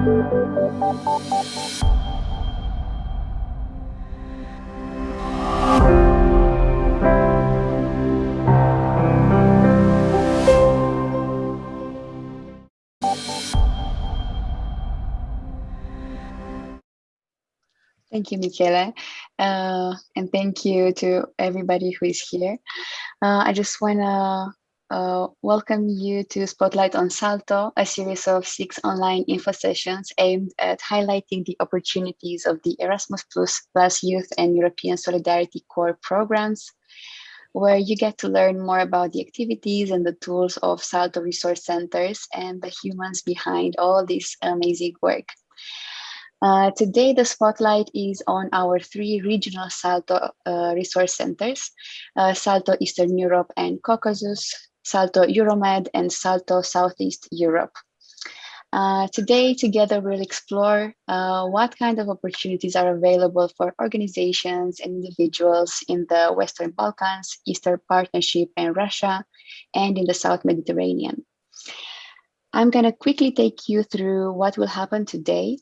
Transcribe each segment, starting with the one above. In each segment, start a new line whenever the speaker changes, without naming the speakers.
Thank you, Michele. Uh, and thank you to everybody who is here. Uh, I just want to uh, welcome you to Spotlight on Salto, a series of six online info sessions aimed at highlighting the opportunities of the Erasmus Plus, Plus Youth and European Solidarity Corps programs, where you get to learn more about the activities and the tools of Salto resource centers and the humans behind all this amazing work. Uh, today, the spotlight is on our three regional Salto uh, resource centers, uh, Salto Eastern Europe and Caucasus, Salto Euromed, and Salto Southeast Europe. Uh, today, together, we'll explore uh, what kind of opportunities are available for organizations and individuals in the Western Balkans, Eastern Partnership, and Russia, and in the South Mediterranean. I'm going to quickly take you through what will happen today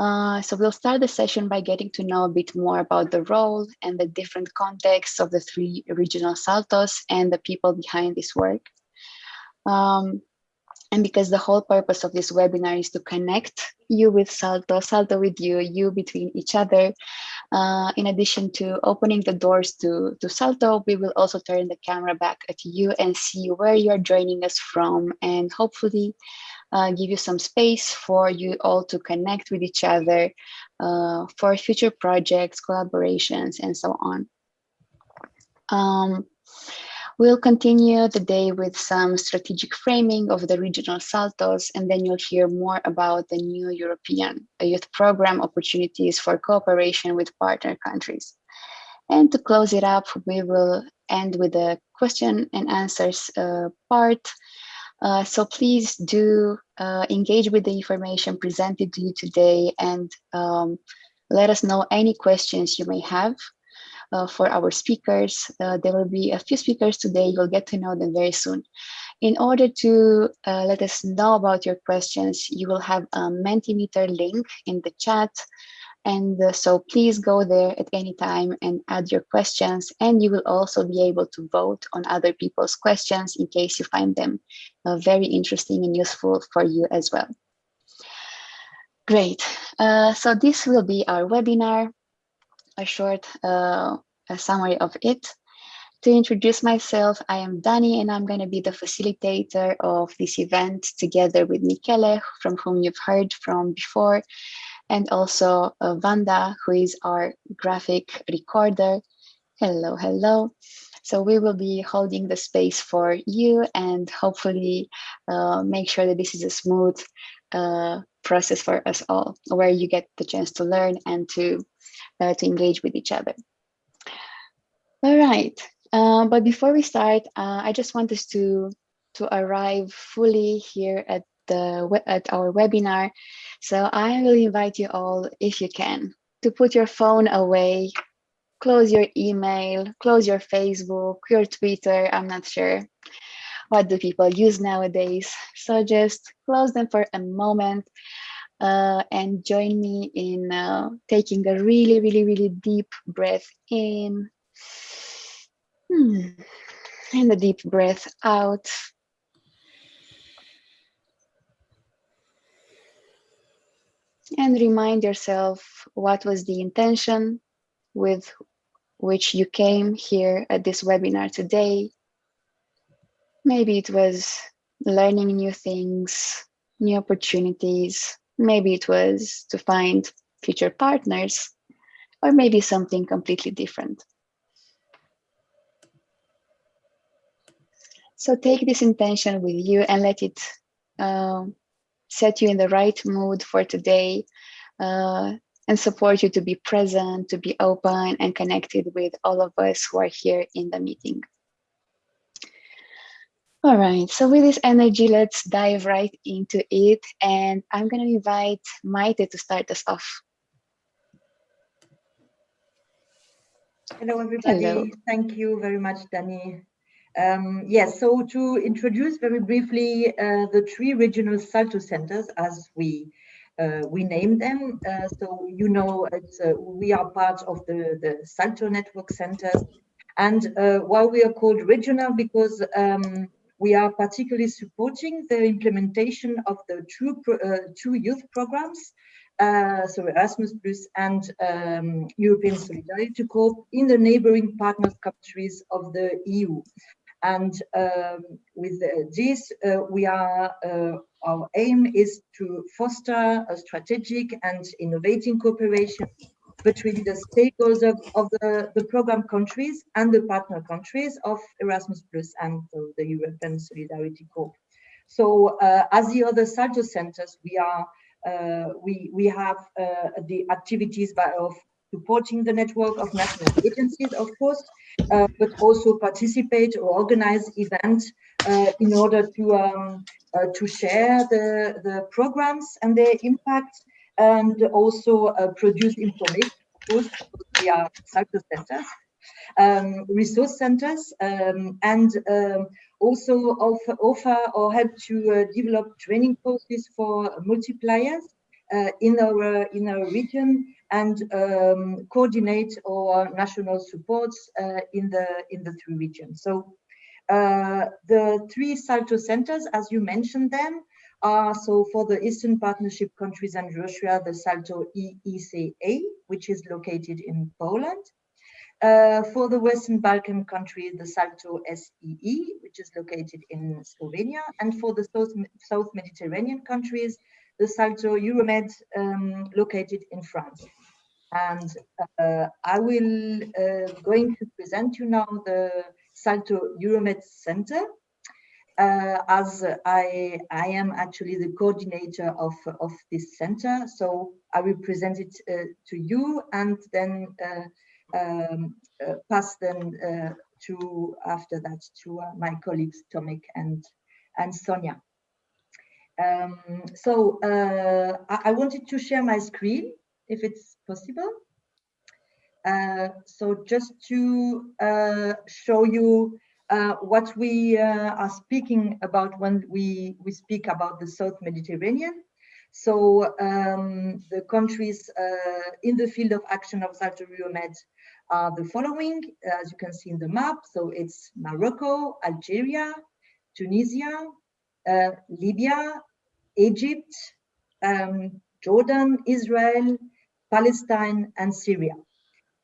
uh, so we'll start the session by getting to know a bit more about the role and the different contexts of the three regional saltos and the people behind this work. Um, and because the whole purpose of this webinar is to connect you with Salto, Salto with you, you between each other. Uh, in addition to opening the doors to, to Salto, we will also turn the camera back at you and see where you're joining us from and hopefully uh, give you some space for you all to connect with each other uh, for future projects, collaborations, and so on. Um, we'll continue the day with some strategic framing of the regional saltos, and then you'll hear more about the new European youth program opportunities for cooperation with partner countries. And to close it up, we will end with a question and answers uh, part uh, so please do uh, engage with the information presented to you today and um, let us know any questions you may have uh, for our speakers. Uh, there will be a few speakers today. You'll get to know them very soon. In order to uh, let us know about your questions, you will have a Mentimeter link in the chat. And uh, so please go there at any time and add your questions. And you will also be able to vote on other people's questions in case you find them uh, very interesting and useful for you as well. Great. Uh, so this will be our webinar, a short uh, a summary of it. To introduce myself, I am Dani and I'm going to be the facilitator of this event together with Michele, from whom you've heard from before and also uh, Vanda, who is our graphic recorder. Hello, hello. So we will be holding the space for you and hopefully uh, make sure that this is a smooth uh, process for us all, where you get the chance to learn and to, uh, to engage with each other. All right, uh, but before we start, uh, I just want us to, to arrive fully here at the at our webinar. So I will invite you all, if you can, to put your phone away, close your email, close your Facebook, your Twitter, I'm not sure. What do people use nowadays? So just close them for a moment uh, and join me in uh, taking a really, really, really deep breath in. Hmm. And a deep breath out. And remind yourself what was the intention with which you came here at this webinar today. Maybe it was learning new things, new opportunities. Maybe it was to find future partners, or maybe something completely different. So take this intention with you and let it uh, set you in the right mood for today uh, and support you to be present, to be open and connected with all of us who are here in the meeting. All right, so with this energy, let's dive right into it. And I'm going to invite Maite to start us off.
Hello, everybody. Hello. Thank you very much, Dani. Um, yes, so to introduce very briefly uh, the three regional Salto centers as we uh, we name them. Uh, so you know, uh, we are part of the, the Salto network centers. And why we are called regional, because um, we are particularly supporting the implementation of the two, two youth programs uh, so Erasmus Plus and um, European Solidarity Corps in the neighboring partner countries of the EU. And um, with this, uh, we are uh, our aim is to foster a strategic and innovating cooperation between the stakeholders of, of the, the program countries and the partner countries of Erasmus Plus and the, European Solidarity Corps. So uh, as the other Salto centers, we are uh, we we have uh, the activities by, of supporting the network of national agencies, of course, uh, but also participate or organize events uh, in order to um, uh, to share the the programs and their impact, and also uh, produce information. Of we are cycle centers, um, resource centers, um, and um, also offer, offer, or help to uh, develop training courses for multipliers uh, in our in our region and um, coordinate our national supports uh, in the in the three regions. So uh, the three Salto centers, as you mentioned them, are so for the Eastern Partnership countries and Russia, the Salto EECA, which is located in Poland. Uh, for the Western Balkan country, the Salto SEE, which is located in Slovenia, and for the South, South Mediterranean countries, the Salto Euromed um, located in France. And uh, I will uh, going to present you now the Salto Euromed Center, uh, as I, I am actually the coordinator of, of this center. So I will present it uh, to you and then uh, um, uh, pass then to after that to my colleagues Tomek and and Sonia. Um, so I, I, wanted to share my screen if it's possible. Uh, so just to uh, show you uh, what we are speaking about when we, we speak about the South Mediterranean. So um, the countries in the field of action of Salto Euromed are the following, as you can see in the map. So it's Morocco, Algeria, Tunisia, uh, Libya, Egypt, um, Jordan, Israel, Palestine, and Syria.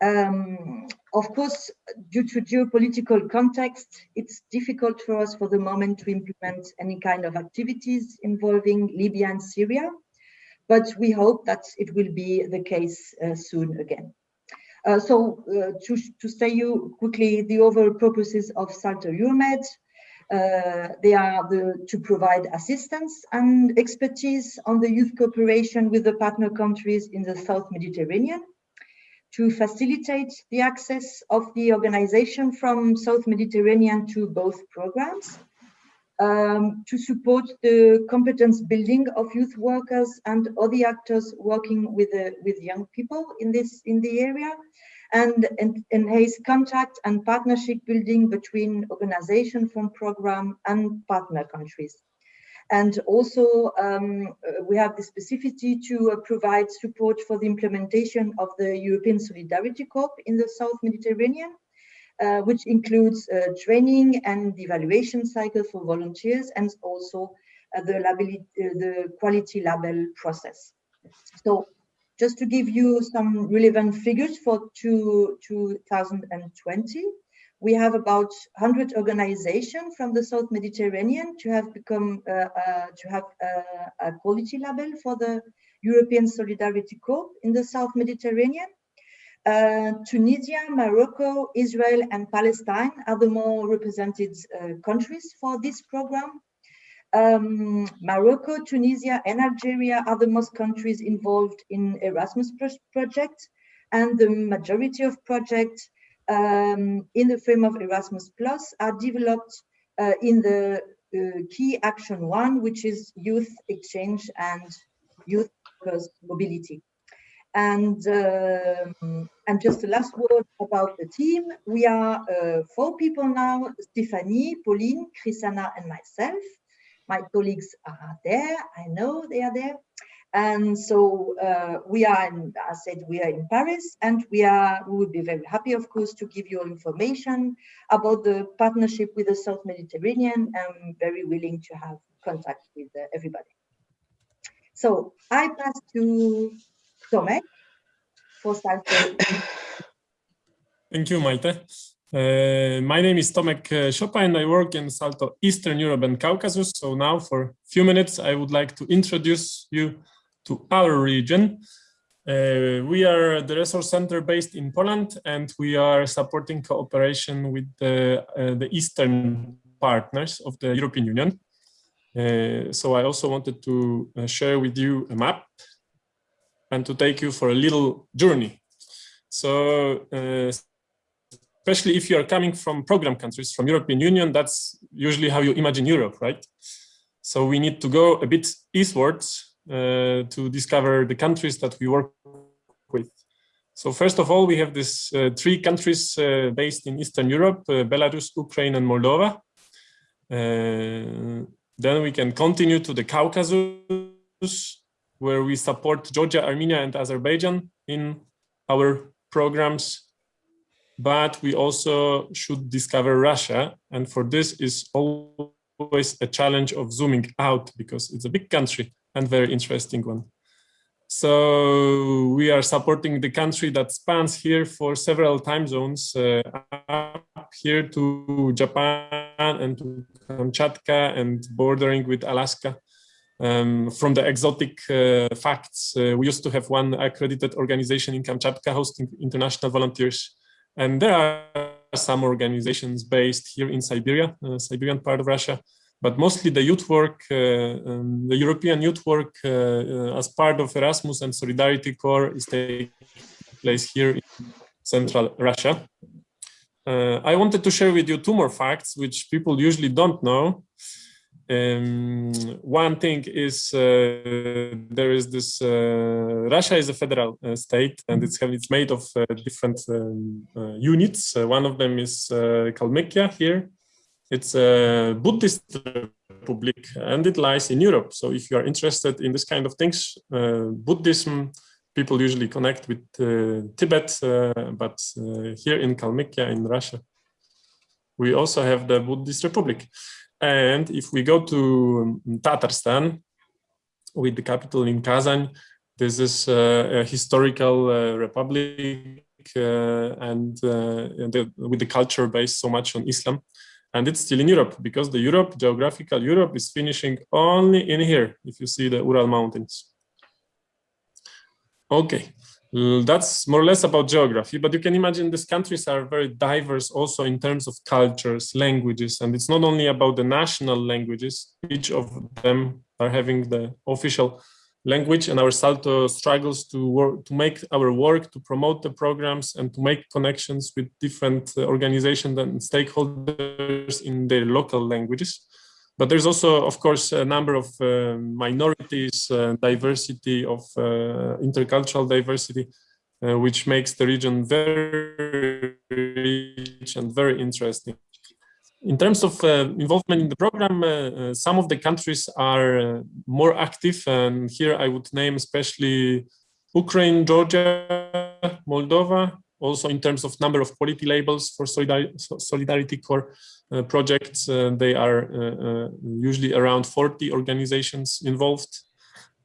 Um, of course, due to geopolitical context, it's difficult for us for the moment to implement any kind of activities involving Libya and Syria, but we hope that it will be the case uh, soon again. Uh, so uh, to, to say you quickly the overall purposes of Salto Euromed, uh, they are the, to provide assistance and expertise on the youth cooperation with the partner countries in the South Mediterranean, to facilitate the access of the organization from South Mediterranean to both programs, um, to support the competence building of youth workers and other actors working with uh, with young people in this in the area, and, enhance contact and partnership building between organization from program and partner countries. And also um, uh, we have the specificity to uh, provide support for the implementation of the European Solidarity Corps in the South Mediterranean uh, which includes uh, training and evaluation cycle for volunteers and also uh, the, label, the quality label process. So just to give you some relevant figures for two, 2020, we have about 100 organizations from the South Mediterranean to have become uh, uh, to have uh, a quality label for the European Solidarity Corps in the South Mediterranean. Uh, Tunisia, Morocco, Israel, and Palestine are the more represented uh, countries for this program. Um, Morocco, Tunisia, and Algeria are the most countries involved in Erasmus project, and the majority of projects um, in the frame of Erasmus Plus are developed uh, in the uh, key action one, which is youth exchange and youth mobility. And, um, and just the last word about the team. We are uh, four people now, Stephanie, Pauline, Chrisana, and myself. My colleagues are there, I know they are there. And so uh, we are, in, I said, we are in Paris and we are, we would be very happy, of course, to give you information about the partnership with the South Mediterranean. I'm very willing to have contact with uh, everybody. So I pass to Tomek for Salto.
Thank you, Maite. Uh, my name is Tomek uh, Szopa and I work in Salto Eastern Europe and Caucasus. So now for a few minutes, I would like to introduce you to our region. Uh, we are the resource center based in Poland and we are supporting cooperation with the, uh, the Eastern partners of the European Union. Uh, so I also wanted to uh, share with you a map and to take you for a little journey. So uh, especially if you are coming from program countries from European Union, that's usually how you imagine Europe, right? So we need to go a bit eastwards uh, to discover the countries that we work with. So first of all, we have these uh, three countries uh, based in Eastern Europe, Belarus, Ukraine, and Moldova. then we can continue to the Caucasus, where we support Georgia, Armenia, and Azerbaijan in our programs. But we also should discover Russia. And for this is always a challenge of zooming out because it's a big country and very interesting one. So we are supporting the country that spans here for several time zones, uh, up here to Japan and to Kamchatka and bordering with Alaska. Um, from the exotic uh, facts, uh, we used to have one accredited organization in Kamchatka hosting international volunteers. And there are some organizations based here in Siberia, uh, Siberian part of Russia, but mostly the youth work, uh, um, the European youth work uh, uh, as part of Erasmus and Solidarity Corps is taking place here in central Russia. I wanted to share with you two more facts, which people usually don't know. Um, one thing is uh, there is this uh, Russia is a federal uh, state and it's it's made of different um, units. one of them is Kalmykia here it's a Buddhist republic and it lies in Europe. So if you are interested in this kind of things, uh, Buddhism, people usually connect with uh, Tibet, uh, but uh, here in Kalmykia in Russia, we also have the Buddhist republic. And if we go to Tatarstan, with the capital in Kazan, this is uh, a historical uh, republic and the, with the culture based so much on Islam and it's still in Europe because the Europe, geographical Europe is finishing only in here, if you see the Ural Mountains. Okay, that's more or less about geography, but you can imagine these countries are very diverse also in terms of cultures, languages, and it's not only about the national languages, each of them are having the official language and our Salto struggles to work to make our work to promote the programs and to make connections with different uh, organizations and stakeholders in their local languages. But there's also, of course, a number of uh, minorities, uh, diversity of uh, intercultural diversity, uh, which makes the region very rich and very interesting. In terms of uh, involvement in the program, uh, some of the countries are more active, and here I would name especially Ukraine, Georgia, Moldova, also in terms of number of quality labels for Solidarity Corps uh, projects, uh, they are uh, usually around 40 organizations involved.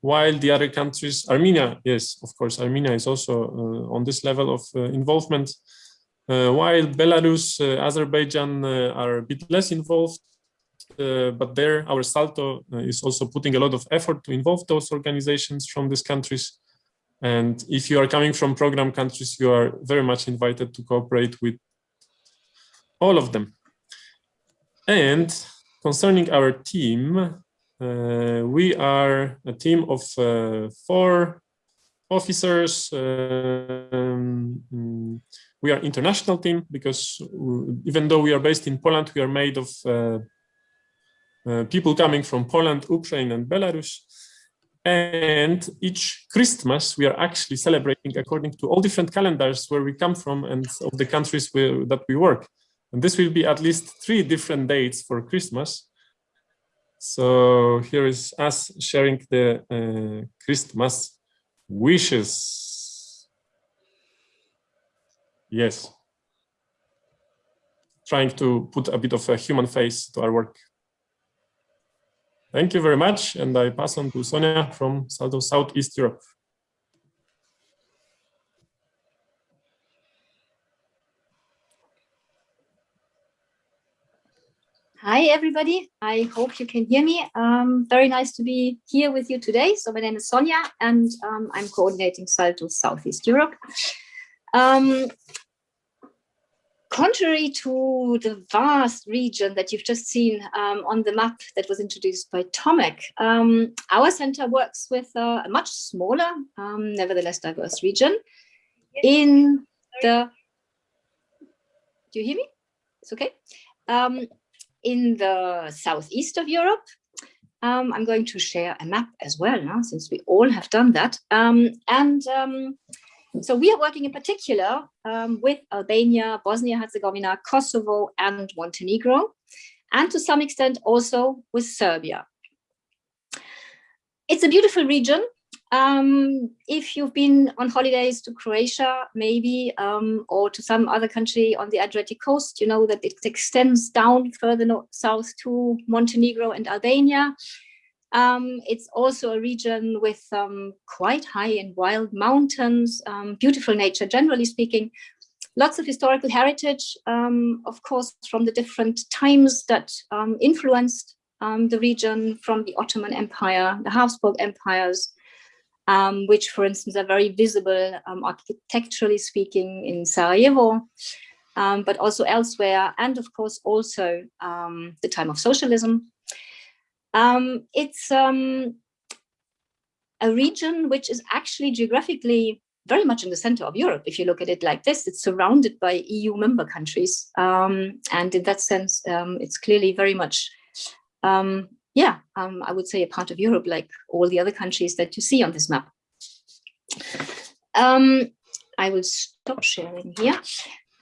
While the other countries, Armenia, yes, of course, Armenia is also on this level of involvement. Uh, while Belarus, uh, Azerbaijan uh, are a bit less involved, but there our Salto is also putting a lot of effort to involve those organizations from these countries. And if you are coming from program countries, you are very much invited to cooperate with all of them. And concerning our team, uh, we are a team of uh, four officers, um, we are international team because even though we are based in Poland, we are made of uh, uh, people coming from Poland, Ukraine, and Belarus. And each Christmas, we are actually celebrating according to all different calendars where we come from and of the countries where, that we work. And this will be at least three different dates for Christmas. So here is us sharing the uh, Christmas wishes. Yes. Trying to put a bit of a human face to our work. Thank you very much. And I pass on to Sonia from South of Southeast Europe.
Hi, everybody. I hope you can hear me. Um, very nice to be here with you today. So my name is Sonia, and um, I'm coordinating Salto Southeast Europe. Um, contrary to the vast region that you've just seen um, on the map that was introduced by Tomek, um, our center works with uh, a much smaller, um, nevertheless diverse region in the, do you hear me? It's okay. Um, in the southeast of Europe. Um, I'm going to share a map as well now, since we all have done that. Um, and um, so we are working in particular um, with Albania, Bosnia-Herzegovina, Kosovo, and Montenegro, and to some extent also with Serbia. It's a beautiful region um, if you've been on holidays to Croatia, maybe, um, or to some other country on the Adriatic coast, you know that it extends down further north, south to Montenegro and Albania. Um, it's also a region with um, quite high and wild mountains, um, beautiful nature, generally speaking, lots of historical heritage, um, of course, from the different times that influenced the region from the Ottoman Empire, the Habsburg empires, um, which, for instance, are very visible um, architecturally speaking in Sarajevo, um, but also elsewhere, and of course also um, the time of socialism. Um, it's um, a region which is actually geographically very much in the center of Europe. If you look at it like this, it's surrounded by EU member countries. and in that sense, it's clearly very much um, yeah, um, I would say a part of Europe, like all the other countries that you see on this map. Um, I will stop sharing here.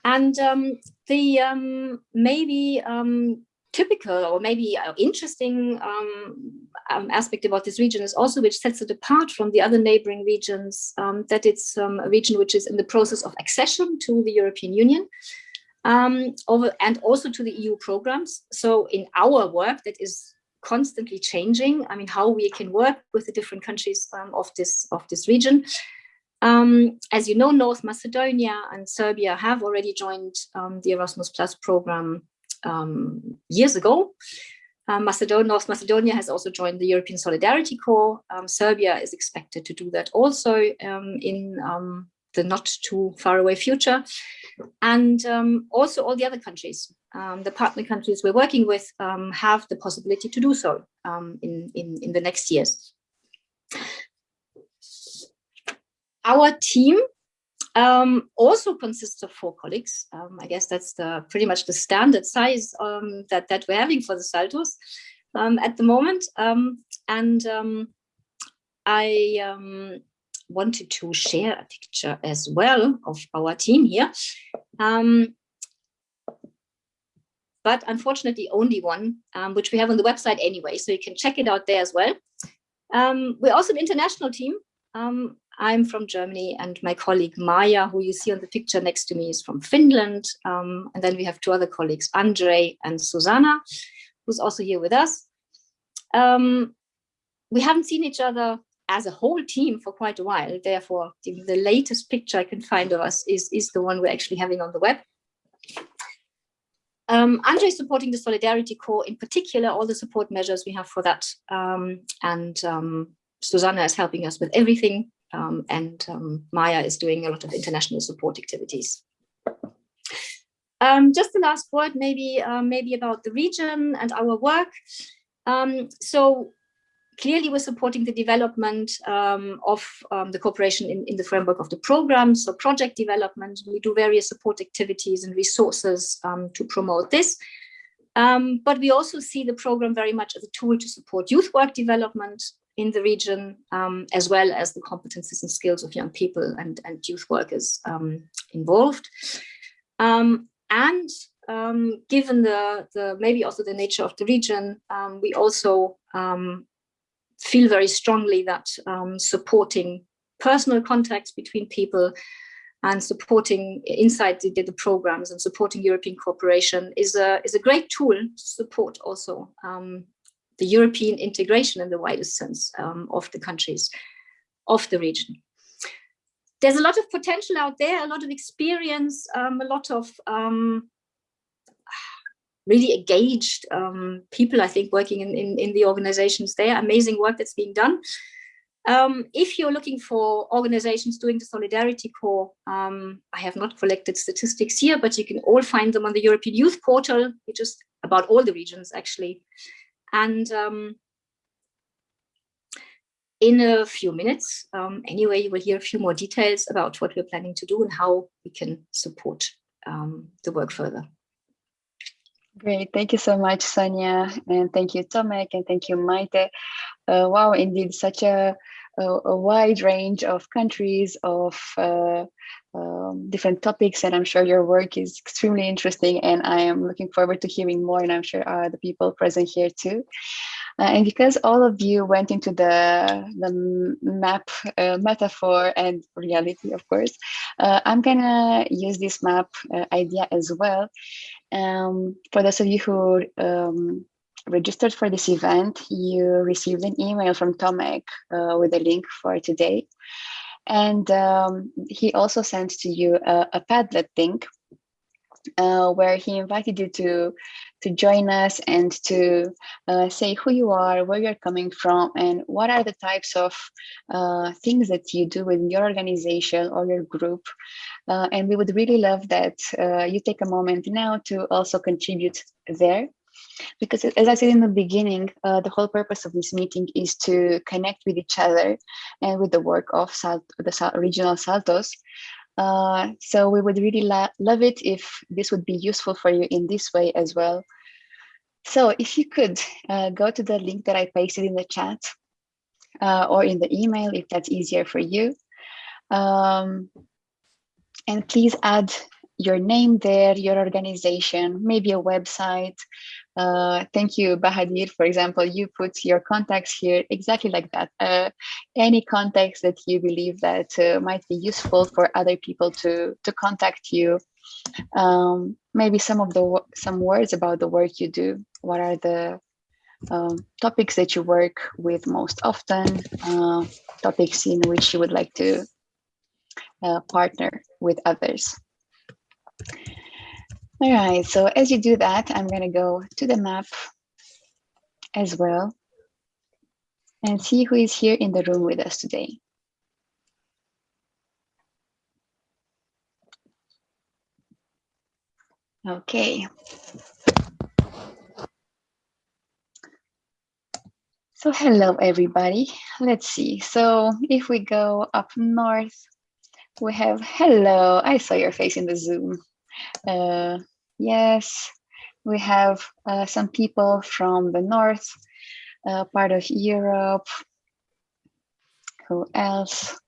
And um, the um, maybe um, typical or maybe interesting um, aspect about this region is also which sets it apart from the other neighboring regions, that it's a region which is in the process of accession to the European Union. over and also to the EU programs. So in our work that is constantly changing. I mean, how we can work with the different countries um, of this of this region. Um, as you know, North Macedonia and Serbia have already joined um, the Erasmus Plus program um, years ago. Um, Macedonia, North Macedonia has also joined the European Solidarity Corps. Um, Serbia is expected to do that also in the not too far away future. And also all the other countries um, the partner countries we're working with um, have the possibility to do so um, in, in, in the next years. Our team um, also consists of four colleagues. Um, I guess that's the pretty much the standard size um, that, that we're having for the Saltos at the moment. and I wanted to share a picture as well of our team here. Um, but unfortunately only one, um, which we have on the website anyway, so you can check it out there as well. Um, we're also an international team. Um, I'm from Germany and my colleague Maya, who you see on the picture next to me is from Finland. Um, and then we have two other colleagues, Andre and Susanna, who's also here with us. Um, we haven't seen each other as a whole team for quite a while. Therefore, the, latest picture I can find of us is, is the one we're actually having on the web. Um, Andre is supporting the Solidarity Corps, in particular, all the support measures we have for that. Um, and um, Susanna is helping us with everything. Um, and um, Maya is doing a lot of international support activities. Um, just the last word, maybe, uh, maybe about the region and our work. so clearly we're supporting the development um, of um, the cooperation in, in the framework of the program. So project development, we do various support activities and resources um, to promote this. Um, but we also see the program very much as a tool to support youth work development in the region, um, as well as the competences and skills of young people and, and youth workers um, involved. and um, given the, the maybe also the nature of the region, um, we also um, feel very strongly that um, supporting personal contacts between people and supporting inside the, the, programs and supporting European cooperation is a, is a great tool to support also um, the European integration in the widest sense um, of the countries of the region. There's a lot of potential out there, a lot of experience, um, a lot of um, really engaged um, people, I think, working in, in, in the organizations there, amazing work that's being done. Um, if you're looking for organizations doing the Solidarity Corps, um, I have not collected statistics here, but you can all find them on the European Youth Portal, which is about all the regions actually. And um, in a few minutes, um, anyway, you will hear a few more details about what we're planning to do and how we can support um, the work further.
Great, thank you so much, Sonia, and thank you, Tomek, and thank you, Maite. Uh, wow, indeed, such a, a, a, wide range of countries, of uh, um, different topics, and I'm sure your work is extremely interesting, and I am looking forward to hearing more, and I'm sure uh, the people present here too. Uh, and because all of you went into the, the map uh, metaphor and reality, of course, uh, I'm gonna use this map uh, idea as well. Um, for those of you who um, registered for this event, you received an email from Tomek uh, with a link for today. And um, he also sent to you a, a Padlet link uh, where he invited you to to join us and to uh, say who you are, where you're coming from, and what are the types of uh, things that you do within your organization or your group. Uh, and we would really love that uh, you take a moment now to also contribute there. Because as I said in the beginning, uh, the whole purpose of this meeting is to connect with each other and with the work of Salt the regional Saltos, uh, so we would really love it if this would be useful for you in this way as well. So if you could uh, go to the link that I pasted in the chat uh, or in the email, if that's easier for you. Um, and please add your name there, your organization, maybe a website, uh, thank you, Bahadir. For example, you put your contacts here exactly like that. Uh, any contacts that you believe that uh, might be useful for other people to to contact you. Um, maybe some of the some words about the work you do. What are the um, topics that you work with most often? Uh, topics in which you would like to uh, partner with others. All right, so as you do that, I'm going to go to the map as well and see who is here in the room with us today. Okay. So hello, everybody. Let's see. So if we go up north, we have hello. I saw your face in the Zoom. Uh, Yes, we have uh, some people from the north, uh, part of Europe. Who else?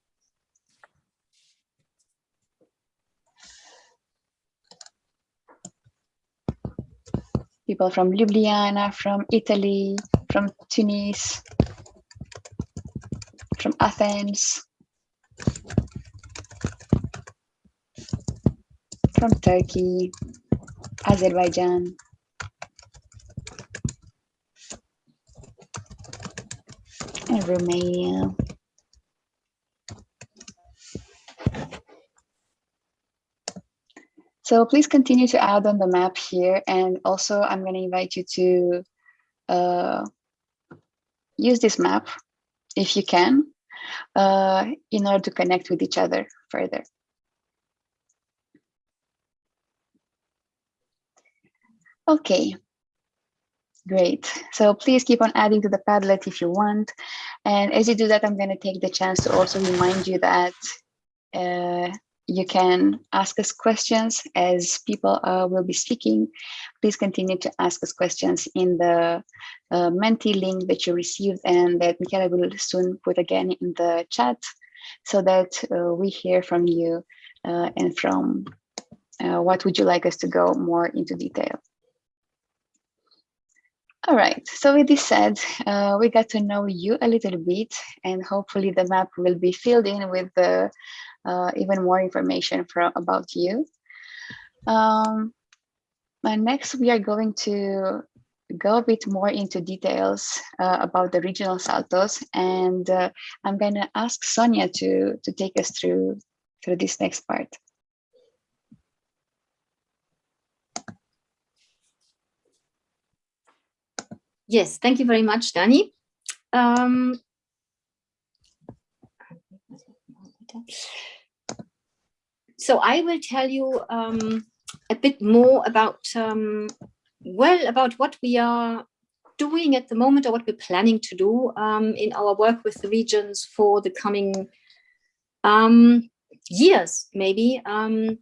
People from Ljubljana, from Italy, from Tunis, from Athens, from Turkey, Azerbaijan and Romania. So please continue to add on the map here. And also I'm going to invite you to uh, use this map if you can uh, in order to connect with each other further. Okay, great. So please keep on adding to the Padlet if you want. And as you do that, I'm going to take the chance to also remind you that uh, you can ask us questions as people uh, will be speaking. Please continue to ask us questions in the uh, Menti link that you received and that Michela will soon put again in the chat so that uh, we hear from you uh, and from uh, what would you like us to go more into detail? All right, so with this said, uh, we got to know you a little bit and hopefully the map will be filled in with the, uh, even more information from, about you. Um, and next we are going to go a bit more into details uh, about the regional saltos and uh, I'm going to ask Sonia to, to take us through, through this next part.
Yes, thank you very much, Dani. Um, so I will tell you um, a bit more about, um, well, about what we are doing at the moment or what we're planning to do um, in our work with the regions for the coming um, years, maybe. Um,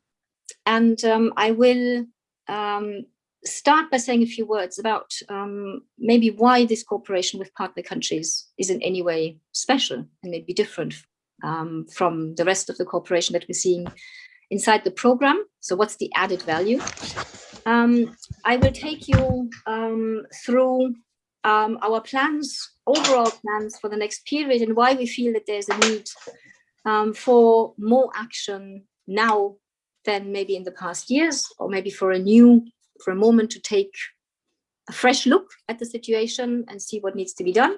and I will start by saying a few words about um, maybe why this cooperation with partner countries is in any way special and maybe different um, from the rest of the cooperation that we're seeing inside the program. So what's the added value? Um, I will take you um, through um, our plans, overall plans for the next period and why we feel that there's a need um, for more action now than maybe in the past years, or maybe for a new for a moment to take a fresh look at the situation and see what needs to be done.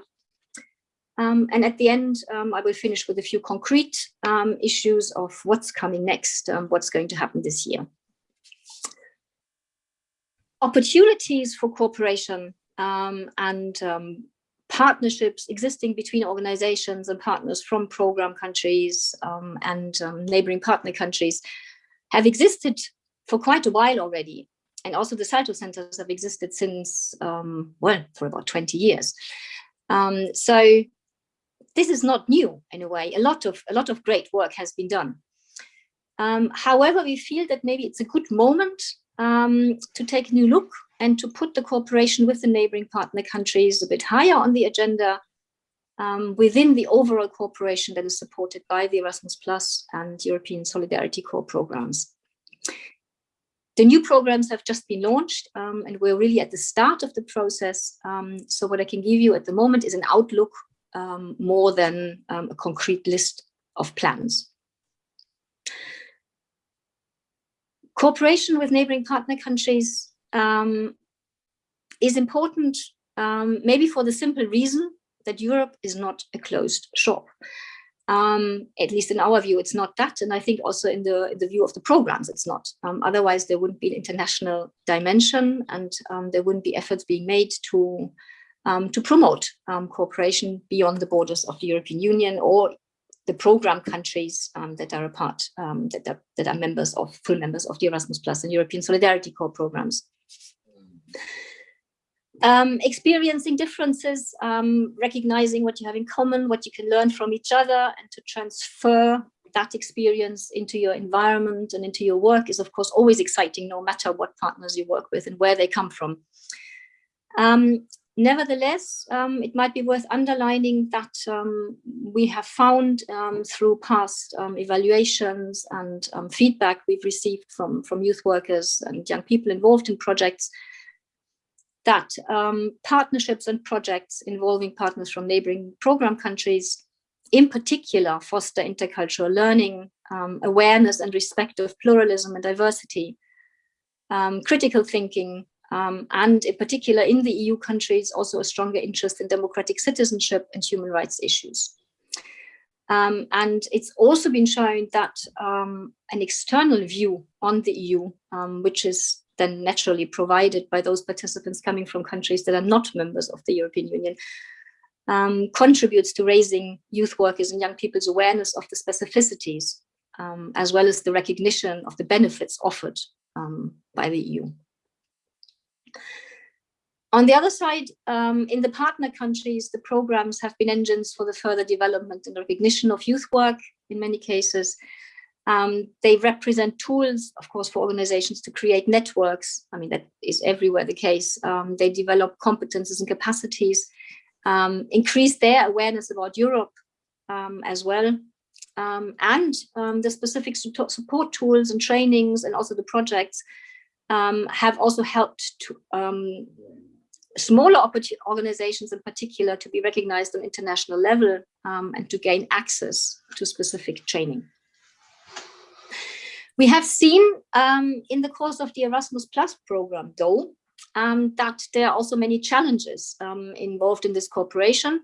Um, and at the end, um, I will finish with a few concrete um, issues of what's coming next, um, what's going to happen this year. Opportunities for cooperation um, and um, partnerships existing between organizations and partners from program countries and neighboring partner countries have existed for quite a while already and also the Salto centers have existed since, um, well, for about 20 years. Um, so this is not new in a way. A lot of a lot of great work has been done. Um, however, we feel that maybe it's a good moment um, to take a new look and to put the cooperation with the neighboring partner countries a bit higher on the agenda um, within the overall cooperation that is supported by the Erasmus Plus and European Solidarity Corps programs. The new programs have just been launched um, and we're really at the start of the process. Um, so what I can give you at the moment is an outlook um, more than um, a concrete list of plans. Cooperation with neighboring partner countries um, is important, um, maybe for the simple reason that Europe is not a closed shop um, at least in our view, it's not that. And I think also in the, in the view of the programs, it's not. Um, otherwise, there wouldn't be an international dimension and um, there wouldn't be efforts being made to, um, to promote um, cooperation beyond the borders of the European Union or the program countries um, that are a part, that, are, that are members of, full members of the Erasmus Plus and European Solidarity Corps programs. Um, experiencing differences, um, recognizing what you have in common, what you can learn from each other, and to transfer that experience into your environment and into your work is, of course, always exciting, no matter what partners you work with and where they come from. Um, nevertheless, um, it might be worth underlining that um, we have found um, through past evaluations and feedback we've received from, from youth workers and young people involved in projects that um, partnerships and projects involving partners from neighboring program countries, in particular, foster intercultural learning, um, awareness and respect of pluralism and diversity, um, critical thinking, um, and in particular in the EU countries, also a stronger interest in democratic citizenship and human rights issues. Um, and it's also been shown that um, an external view on the EU, which is then naturally provided by those participants coming from countries that are not members of the European Union, um, contributes to raising youth workers and young people's awareness of the specificities, um, as well as the recognition of the benefits offered um, by the EU. On the other side, um, in the partner countries, the programs have been engines for the further development and recognition of youth work in many cases, um, they represent tools, of course, for organizations to create networks. I mean, that is everywhere the case. Um, they develop competences and capacities, um, increase their awareness about Europe um, as well, um, and um, the specific support tools and trainings and also the projects have also helped to smaller organizations in particular to be recognized on international level and to gain access to specific training. We have seen um, in the course of the Erasmus Plus program, though, um, that there are also many challenges um, involved in this cooperation,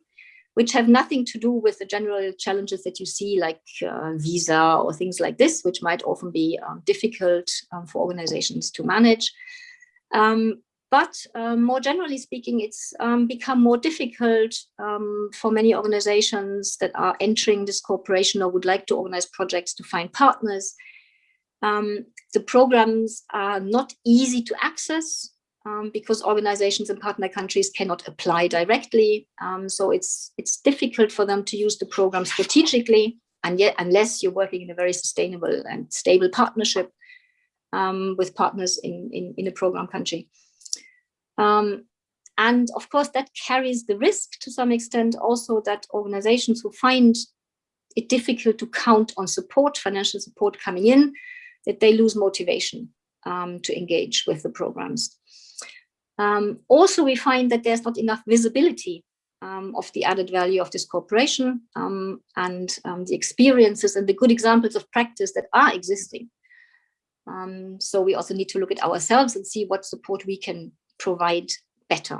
which have nothing to do with the general challenges that you see like uh, visa or things like this, which might often be um, difficult um, for organizations to manage. Um, but more generally speaking, it's become more difficult for many organizations that are entering this cooperation or would like to organize projects to find partners. Um, the programs are not easy to access um, because organizations in partner countries cannot apply directly. Um, so it's, it's difficult for them to use the program strategically and yet unless you're working in a very sustainable and stable partnership with partners in, in, in a program country. Um, and of course, that carries the risk to some extent also that organizations who find it difficult to count on support, financial support coming in, that they lose motivation um, to engage with the programs. Um, also, we find that there's not enough visibility um, of the added value of this cooperation um, and um, the experiences and the good examples of practice that are existing. Um, so we also need to look at ourselves and see what support we can provide better.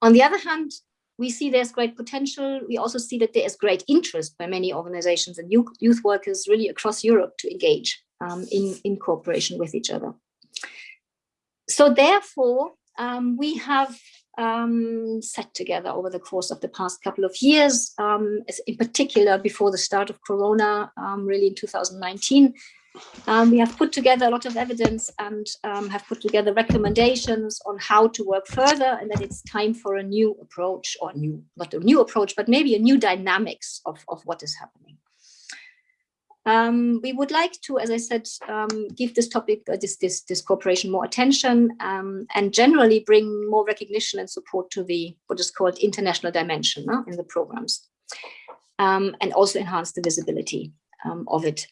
On the other hand, we see there's great potential. We also see that there is great interest by many organizations and youth workers really across Europe to engage um, in, in cooperation with each other. So therefore, um, we have um, set together over the course of the past couple of years, um, in particular before the start of Corona, um, really in 2019, um, we have put together a lot of evidence and um, have put together recommendations on how to work further and that it's time for a new approach or new, not a new approach, but maybe a new dynamics of, of what is happening. Um, we would like to, as I said, um, give this topic, uh, this, this, this cooperation more attention um, and generally bring more recognition and support to the what is called international dimension uh, in the programs um, and also enhance the visibility of it.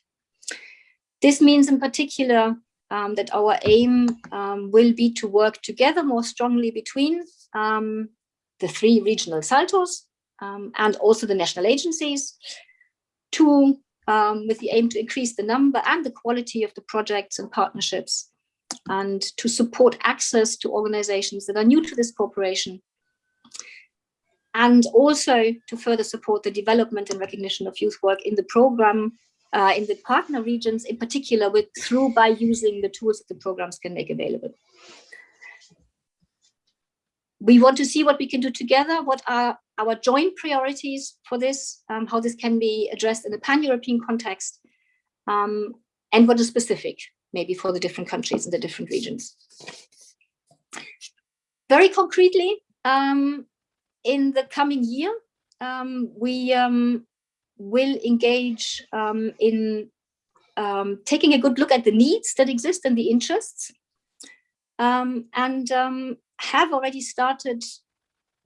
This means in particular um, that our aim um, will be to work together more strongly between um, the three regional SALTOs um, and also the national agencies to, um, with the aim to increase the number and the quality of the projects and partnerships and to support access to organizations that are new to this cooperation and also to further support the development and recognition of youth work in the program uh, in the partner regions, in particular with through by using the tools that the programs can make available. We want to see what we can do together, what are our joint priorities for this, um, how this can be addressed in a pan-European context, um, and what is specific, maybe for the different countries and the different regions. Very concretely, um, in the coming year, um, we um, will engage um, in um, taking a good look at the needs that exist and the interests. Um, and um, have already started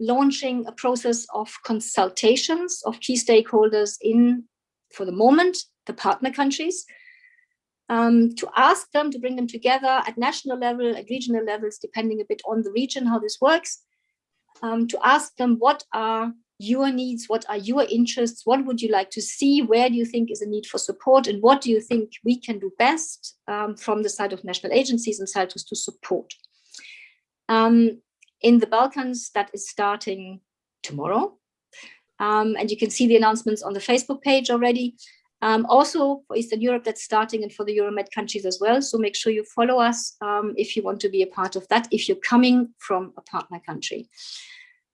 launching a process of consultations of key stakeholders in, for the moment, the partner countries, um, to ask them to bring them together at national level, at regional levels, depending a bit on the region, how this works, um, to ask them what are your needs, what are your interests, what would you like to see, where do you think is a need for support, and what do you think we can do best um, from the side of national agencies and SALTOs to support. Um, in the Balkans, that is starting tomorrow. Um, and you can see the announcements on the Facebook page already. Um, also for Eastern Europe, that's starting and for the Euromed countries as well. So make sure you follow us um, if you want to be a part of that, if you're coming from a partner country.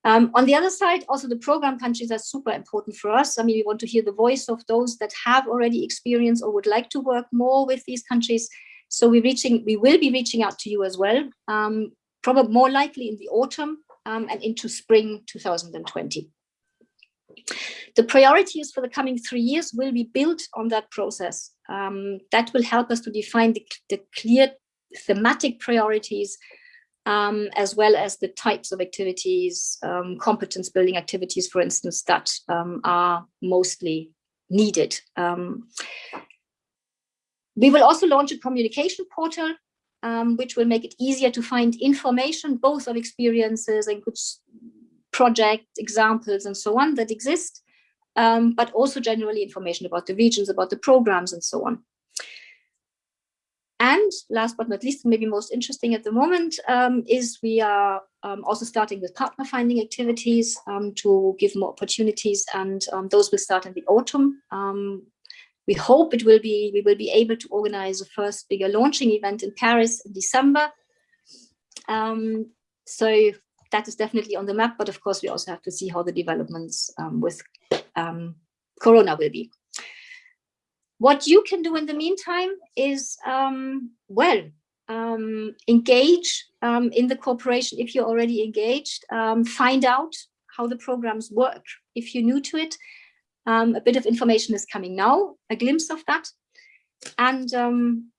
Um, on the other side, also the program countries are super important for us. I mean, we want to hear the voice of those that have already experience or would like to work more with these countries. So we're reaching, we will be reaching out to you as well, um, probably more likely in the autumn um, and into spring 2020. The priorities for the coming three years will be built on that process. Um, that will help us to define the, the clear thematic priorities um, as well as the types of activities, um, competence building activities, for instance, that um, are mostly needed. Um, we will also launch a communication portal, um, which will make it easier to find information, both of experiences and good project examples and so on that exist, um, but also generally information about the regions, about the programs and so on. And last but not least, maybe most interesting at the moment, um, is we are um, also starting with partner finding activities um, to give more opportunities, and um, those will start in the autumn. Um, we hope it will be we will be able to organize the first bigger launching event in Paris in December. Um, so that is definitely on the map, but of course we also have to see how the developments with Corona will be. What you can do in the meantime is, um, well, um, engage um, in the cooperation if you're already engaged, um, find out how the programs work. If you're new to it, um, a bit of information is coming now, a glimpse of that. And um,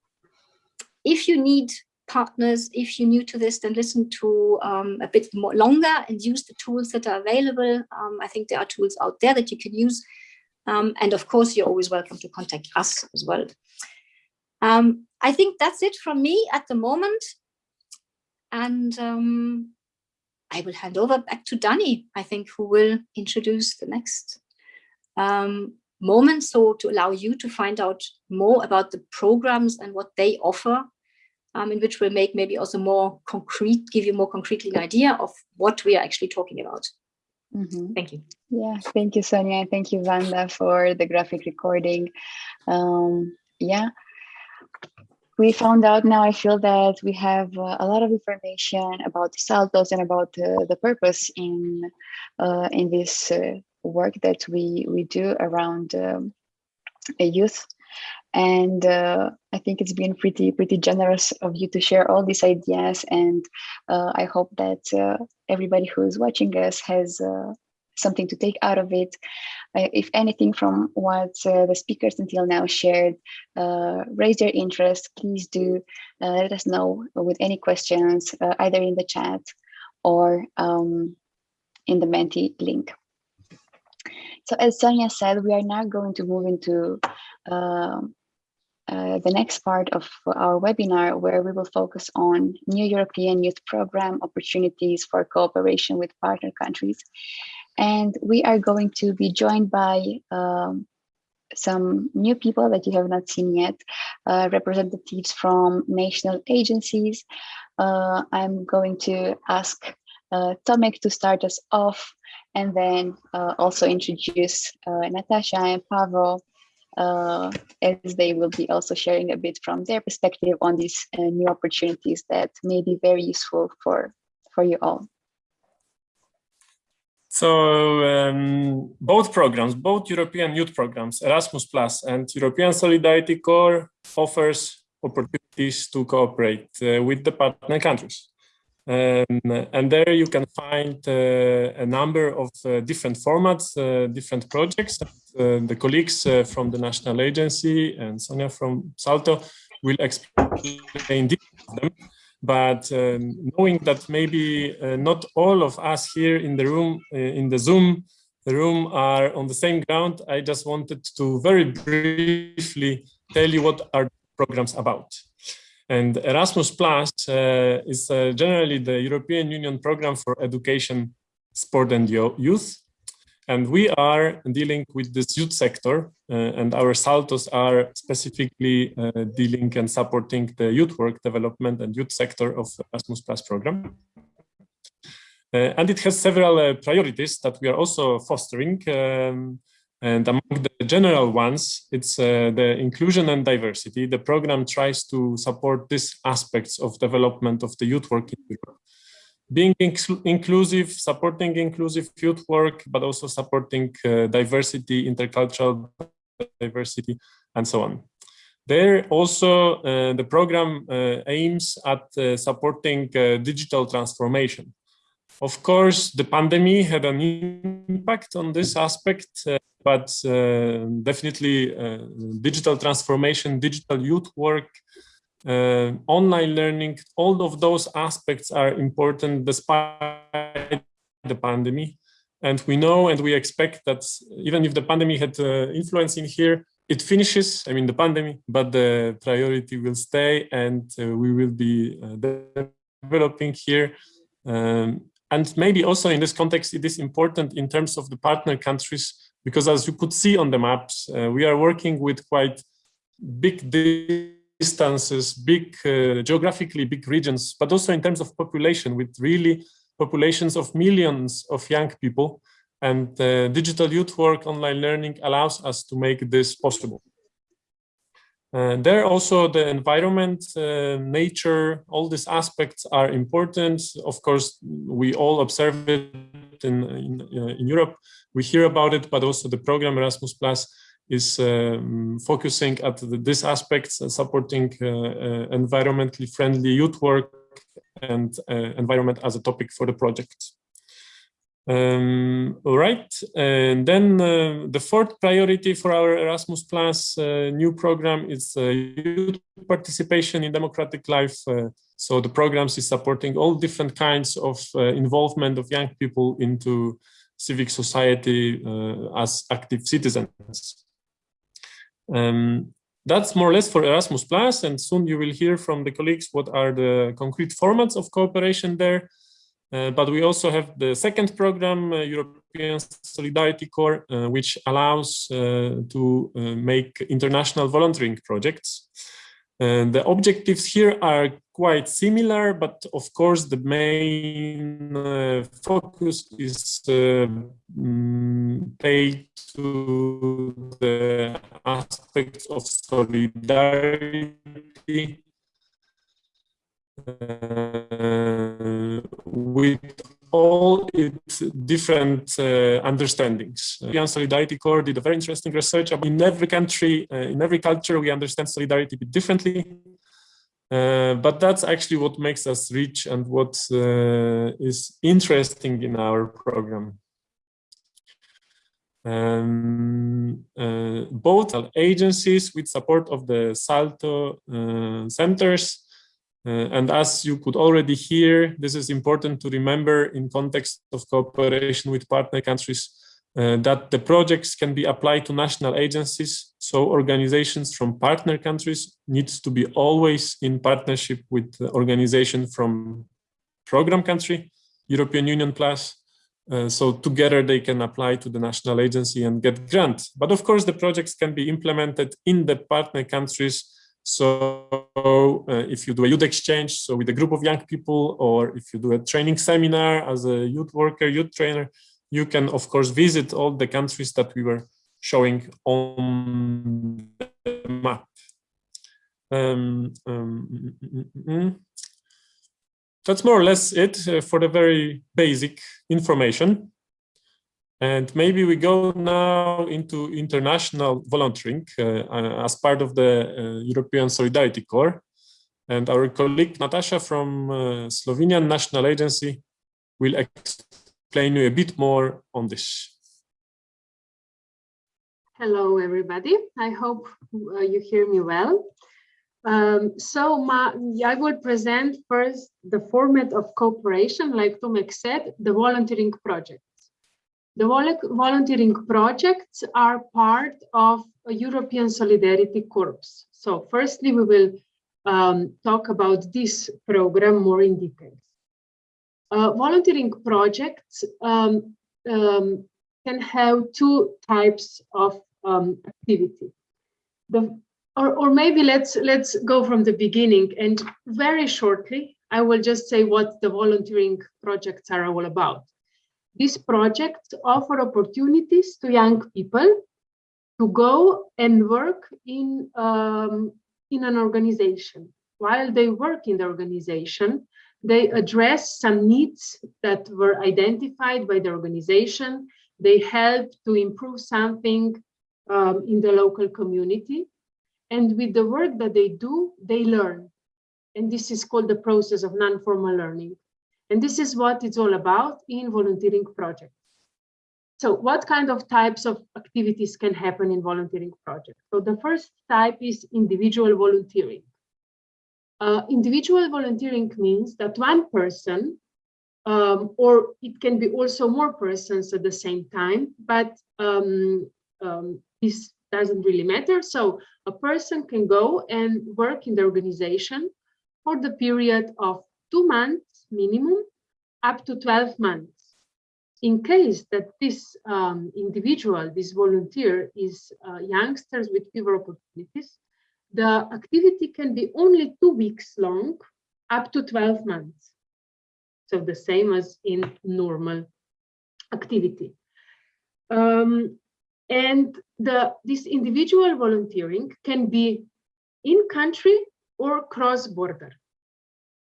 if you need partners, if you're new to this, then listen to a bit more longer and use the tools that are available. I think there are tools out there that you can use um, and of course, you're always welcome to contact us as well. Um, I think that's it from me at the moment. And um, I will hand over back to Danny, I think, who will introduce the next um, moment. So to allow you to find out more about the programs and what they offer, um, in which will make maybe also more concrete, give you more concretely an idea of what we are actually talking about. Mm -hmm. Thank you.
Yeah, thank you, Sonia. Thank you, Vanda, for the graphic recording. Um, yeah, we found out now, I feel that we have uh, a lot of information about the SALTOs and about uh, the purpose in uh, in this uh, work that we, we do around um, a youth. And uh, I think it's been pretty, pretty generous of you to share all these ideas. And uh, I hope that everybody who is watching us has something to take out of it. Uh, if anything from what uh, the speakers until now shared uh, raise your interest, please do uh, let us know with any questions, uh, either in the chat or um, in the Menti link. So as Sonia said, we are now going to move into um, uh, the next part of our webinar where we will focus on new European Youth Program opportunities for cooperation with partner countries. And we are going to be joined by um, some new people that you have not seen yet, uh, representatives from national agencies. Uh, I'm going to ask uh, Tomek to start us off and then uh, also introduce Natasha and Pavel uh, as they will be also sharing a bit from their perspective on these uh, new opportunities that may be very useful for, for you all.
So um, both programs, both European youth programs, Erasmus Plus and European Solidarity Corps offers opportunities to cooperate uh, with the partner countries. Um, and there you can find uh, a number of uh, different formats, uh, different projects. The colleagues from the National Agency and Sonia from Salto will explain them but um, knowing that maybe uh, not all of us here in the room, uh, in the Zoom room are on the same ground, I just wanted to very briefly tell you what our programs about. And Erasmus Plus uh, is uh, generally the European Union program for education, sport and youth. And we are dealing with this youth sector uh, and our SALTOs are specifically uh, dealing and supporting the youth work development and youth sector of Erasmus Plus program. Uh, and it has several uh, priorities that we are also fostering. Um, and among the general ones, it's uh, the inclusion and diversity. The program tries to support these aspects of development of the youth work in Europe being inclusive, supporting inclusive youth work, but also supporting uh, diversity, intercultural diversity, and so on. There also, uh, the program uh, aims at uh, supporting uh, digital transformation. Of course, the pandemic had an impact on this aspect, uh, but definitely digital transformation, digital youth work, uh, online learning, all of those aspects are important despite the pandemic. And we know and we expect that even if the pandemic had uh, influence in here, it finishes, I mean, the pandemic, but the priority will stay and uh, we will be uh, developing here. Um, and maybe also in this context, it is important in terms of the partner countries, because as you could see on the maps, uh, we are working with quite big distances, big uh, geographically big regions, but also in terms of population with really populations of millions of young people. And uh, digital youth work, online learning allows us to make this possible. Uh, there also the environment, uh, nature, all these aspects are important. Of course, we all observe it in, in, uh, in Europe. We hear about it, but also the program Erasmus Plus is um, focusing at the, these aspects, supporting uh, uh, environmentally friendly youth work and environment as a topic for the project. Um, all right, and then uh, the fourth priority for our Erasmus Plus uh, new program is uh, youth participation in democratic life. so the programs is supporting all different kinds of involvement of young people into civic society as active citizens. Um, that's more or less for Erasmus Plus, and soon you will hear from the colleagues what are the concrete formats of cooperation there. Uh, but we also have the second program, uh, European Solidarity Corps, uh, which allows uh, to uh, make international volunteering projects. And the objectives here are quite similar, but of course the main uh, focus is um, paid to the aspects of solidarity uh, with all its different uh, understandings. European Solidarity Corps did a very interesting research. In every country, uh, in every culture, we understand solidarity a bit differently. Uh, but that's actually what makes us rich and what uh, is interesting in our program. Um, uh, both agencies with support of the Salto centers uh, and as you could already hear, this is important to remember in context of cooperation with partner countries uh, that the projects can be applied to national agencies. So organizations from partner countries needs to be always in partnership with the organization from program country, European Union Plus. Uh, so together they can apply to the national agency and get grant. But of course, the projects can be implemented in the partner countries so uh, if you do a youth exchange, so with a group of young people, or if you do a training seminar as a youth worker, youth trainer, you can of course visit all the countries that we were showing on the map. Um, um, mm, mm, mm, that's more or less it uh, for the very basic information. And maybe we go now into international volunteering uh, uh, as part of the uh, European Solidarity Corps. And our colleague Natasha from uh, Slovenian National Agency will explain you a bit more on this.
Hello, everybody. I hope uh, you hear me well. Um, so my, I will present first the format of cooperation, like Tomek said, the volunteering project. The volunteering projects are part of a European Solidarity Corps. So firstly, we will um, talk about this program more in detail. Uh, volunteering projects um, um, can have two types of um, activity. The, or, or maybe let's let's go from the beginning and very shortly, I will just say what the volunteering projects are all about. These projects offer opportunities to young people to go and work in, um, in an organization. While they work in the organization, they address some needs that were identified by the organization. They help to improve something um, in the local community. And with the work that they do, they learn. And this is called the process of non-formal learning. And this is what it's all about in volunteering projects. So what kind of types of activities can happen in volunteering projects? So the first type is individual volunteering. Uh, individual volunteering means that one person, um, or it can be also more persons at the same time, but um, um, this doesn't really matter. So a person can go and work in the organization for the period of two months minimum up to 12 months. In case that this um, individual, this volunteer is uh, youngsters with fewer opportunities, the activity can be only two weeks long up to 12 months. So the same as in normal activity. Um, and the, this individual volunteering can be in country or cross border.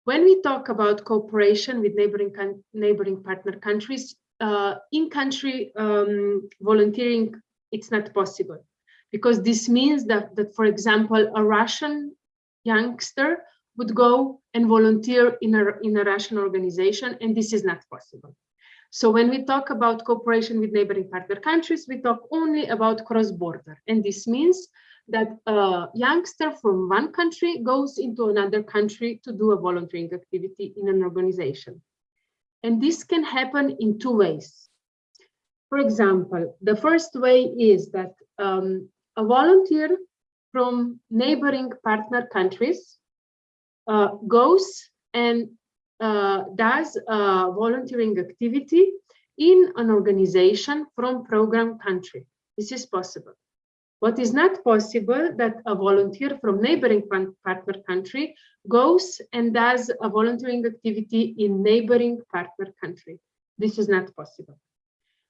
When we talk about cooperation with neighboring, neighboring partner countries, uh, in country um, volunteering, it's not possible because this means that, that, for example, a Russian youngster would go and volunteer in a, in a Russian organization, and this is not possible. So when we talk about cooperation with neighboring partner countries, we talk only about cross-border. And this means that a youngster from one country goes into another country to do a volunteering activity in an organization. And this can happen in two ways. For example, the first way is that um, a volunteer from neighboring partner countries uh, goes and uh, does a volunteering activity in an organization from program country. This is possible. What is not possible that a volunteer from neighboring partner country goes and does a volunteering activity in neighboring partner country. This is not possible.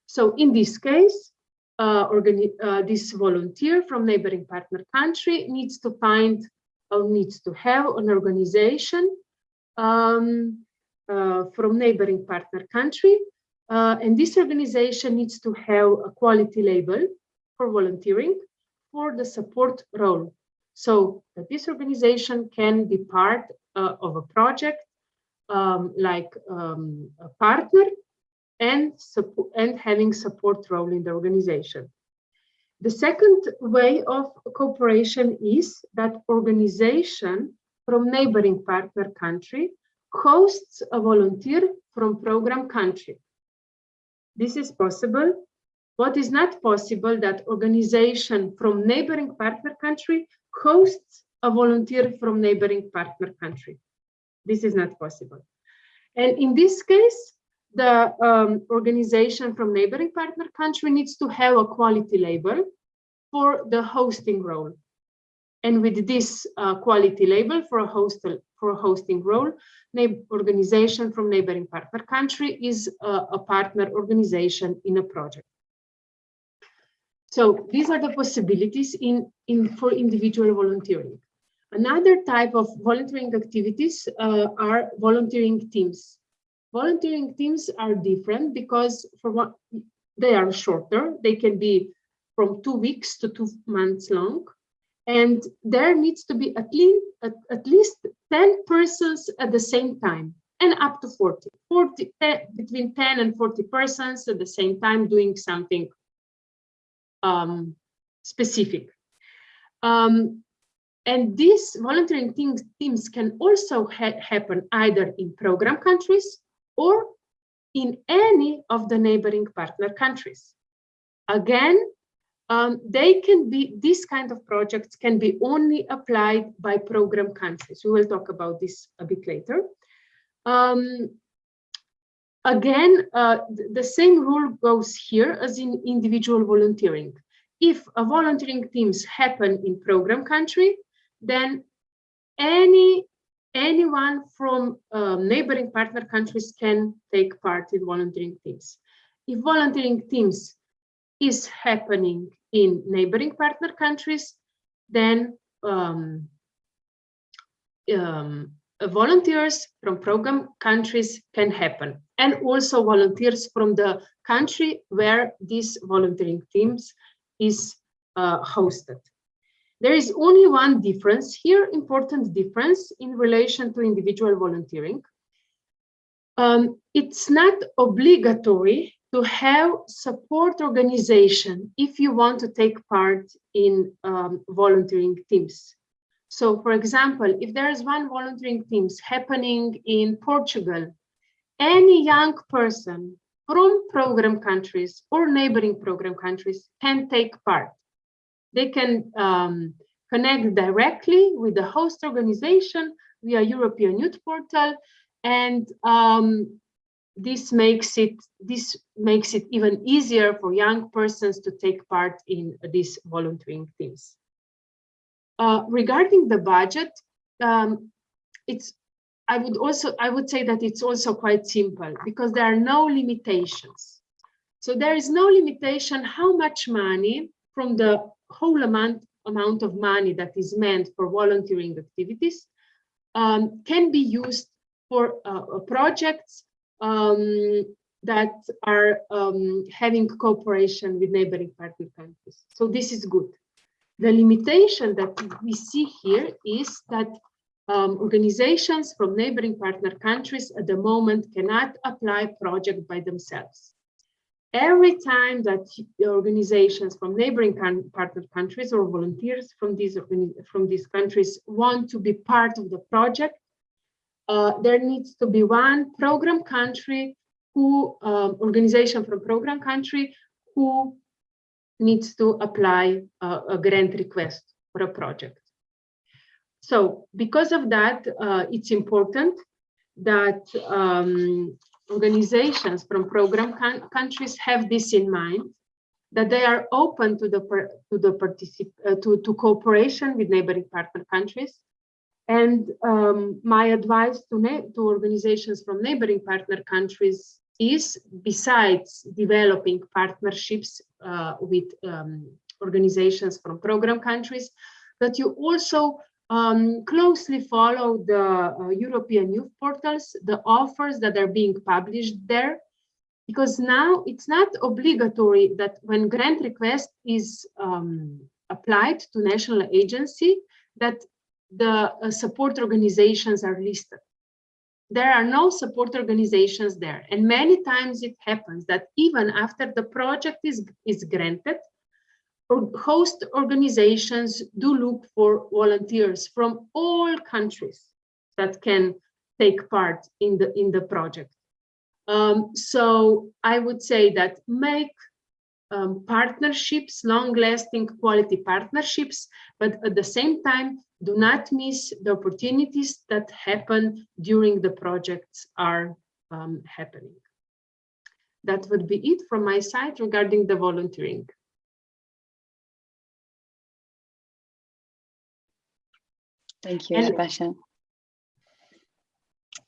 So in this case, uh, uh, this volunteer from neighboring partner country needs to find or needs to have an organization um, uh, from neighboring partner country. Uh, and this organization needs to have a quality label for volunteering for the support role. So that this organization can be part uh, of a project um, like um, a partner and, and having support role in the organization. The second way of cooperation is that organization from neighboring partner country hosts a volunteer from program country. This is possible. What is not possible that organization from neighboring partner country hosts a volunteer from neighboring partner country. This is not possible. And in this case, the um, organization from neighboring partner country needs to have a quality label for the hosting role. And with this uh, quality label for a host for a hosting role, organization from neighboring partner country is uh, a partner organization in a project. So these are the possibilities in, in for individual volunteering. Another type of volunteering activities uh, are volunteering teams. Volunteering teams are different because for what they are shorter. They can be from two weeks to two months long. And there needs to be at least, at, at least 10 persons at the same time and up to 40, 40 10, between 10 and 40 persons at the same time doing something um, specific. Um, and these volunteering teams, teams can also ha happen either in program countries or in any of the neighboring partner countries. Again, um, they can be, these kind of projects can be only applied by program countries. We will talk about this a bit later. Um, again, uh, the same rule goes here as in individual volunteering. If a volunteering teams happen in program country, then any anyone from um, neighboring partner countries can take part in volunteering teams. If volunteering teams is happening in neighboring partner countries, then um, um, volunteers from program countries can happen. And also volunteers from the country where this volunteering teams is uh, hosted. There is only one difference here, important difference in relation to individual volunteering. Um, it's not obligatory to have support organization if you want to take part in um, volunteering teams. So for example, if there is one volunteering teams happening in Portugal, any young person from program countries or neighboring program countries can take part. They can um, connect directly with the host organization via European Youth Portal, and um, this makes it this makes it even easier for young persons to take part in these volunteering teams. Uh, regarding the budget, um, it's I would also I would say that it's also quite simple because there are no limitations. So there is no limitation how much money from the whole amount amount of money that is meant for volunteering activities um, can be used for uh, projects um, that are um, having cooperation with neighboring partner countries. So this is good. The limitation that we see here is that um, organizations from neighboring partner countries at the moment cannot apply project by themselves. Every time that organizations from neighboring partner countries or volunteers from these, from these countries want to be part of the project, uh, there needs to be one program country who, um, organization from program country who needs to apply a grant request for a project. So because of that, uh, it's important that um, organizations from program countries have this in mind, that they are open to the to the particip uh, to, to cooperation with neighboring partner countries. And um, my advice to, to organizations from neighboring partner countries is, besides developing partnerships uh, with um, organizations from program countries, that you also um, closely follow the uh, European youth portals, the offers that are being published there, because now it's not obligatory that when grant request is um, applied to national agency, that the uh, support organizations are listed. There are no support organizations there. And many times it happens that even after the project is, is granted, host organizations do look for volunteers from all countries that can take part in the in the project. Um, so I would say that make um, partnerships, long-lasting quality partnerships, but at the same time, do not miss the opportunities that happen during the projects are um, happening. That would be it from my side regarding the volunteering.
Thank you, and, Natasha.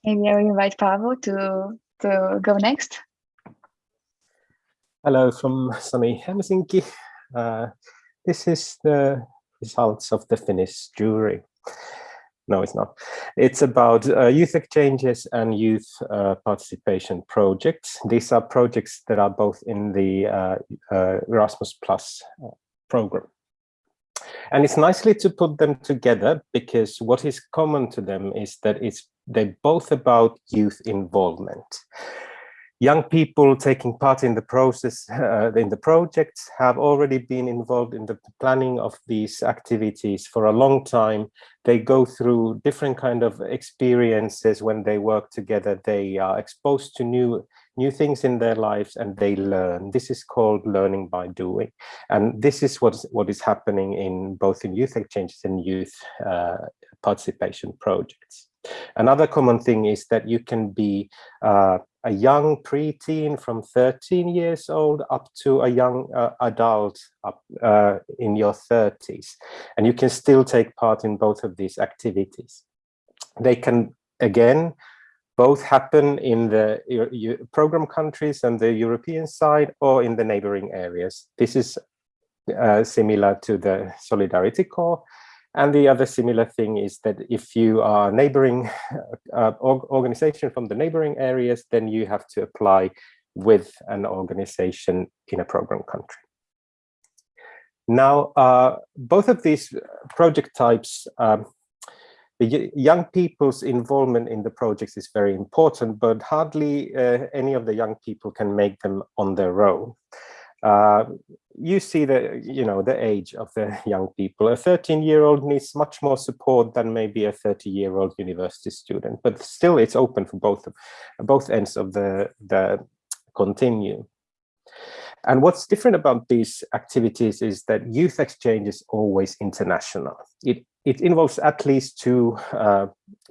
Maybe I will invite Pavel to, to go next.
Hello from sunny Helsinki. Uh, this is the results of the Finnish jury. No, it's not. It's about uh, youth exchanges and youth uh, participation projects. These are projects that are both in the uh, uh, Erasmus Plus uh, program. And it's nicely to put them together because what is common to them is that it's they're both about youth involvement. Young people taking part in the process, uh, in the projects, have already been involved in the planning of these activities for a long time. They go through different kind of experiences when they work together. They are exposed to new new things in their lives and they learn. This is called learning by doing. And this is what is, what is happening in both in youth exchanges and youth uh, participation projects. Another common thing is that you can be uh, a young preteen from 13 years old up to a young uh, adult up uh, in your 30s. And you can still take part in both of these activities. They can, again, both happen in the program countries and the European side or in the neighboring areas. This is uh, similar to the Solidarity Corps. And the other similar thing is that if you are neighboring uh, organization from the neighboring areas, then you have to apply with an organization in a program country. Now, uh, both of these project types um, the young people's involvement in the projects is very important, but hardly uh, any of the young people can make them on their own. Uh, you see the you know the age of the young people. A 13 year old needs much more support than maybe a 30 year old university student but still it's open for both both ends of the the continuum and what's different about these activities is that youth exchange is always international. It it involves at least two uh,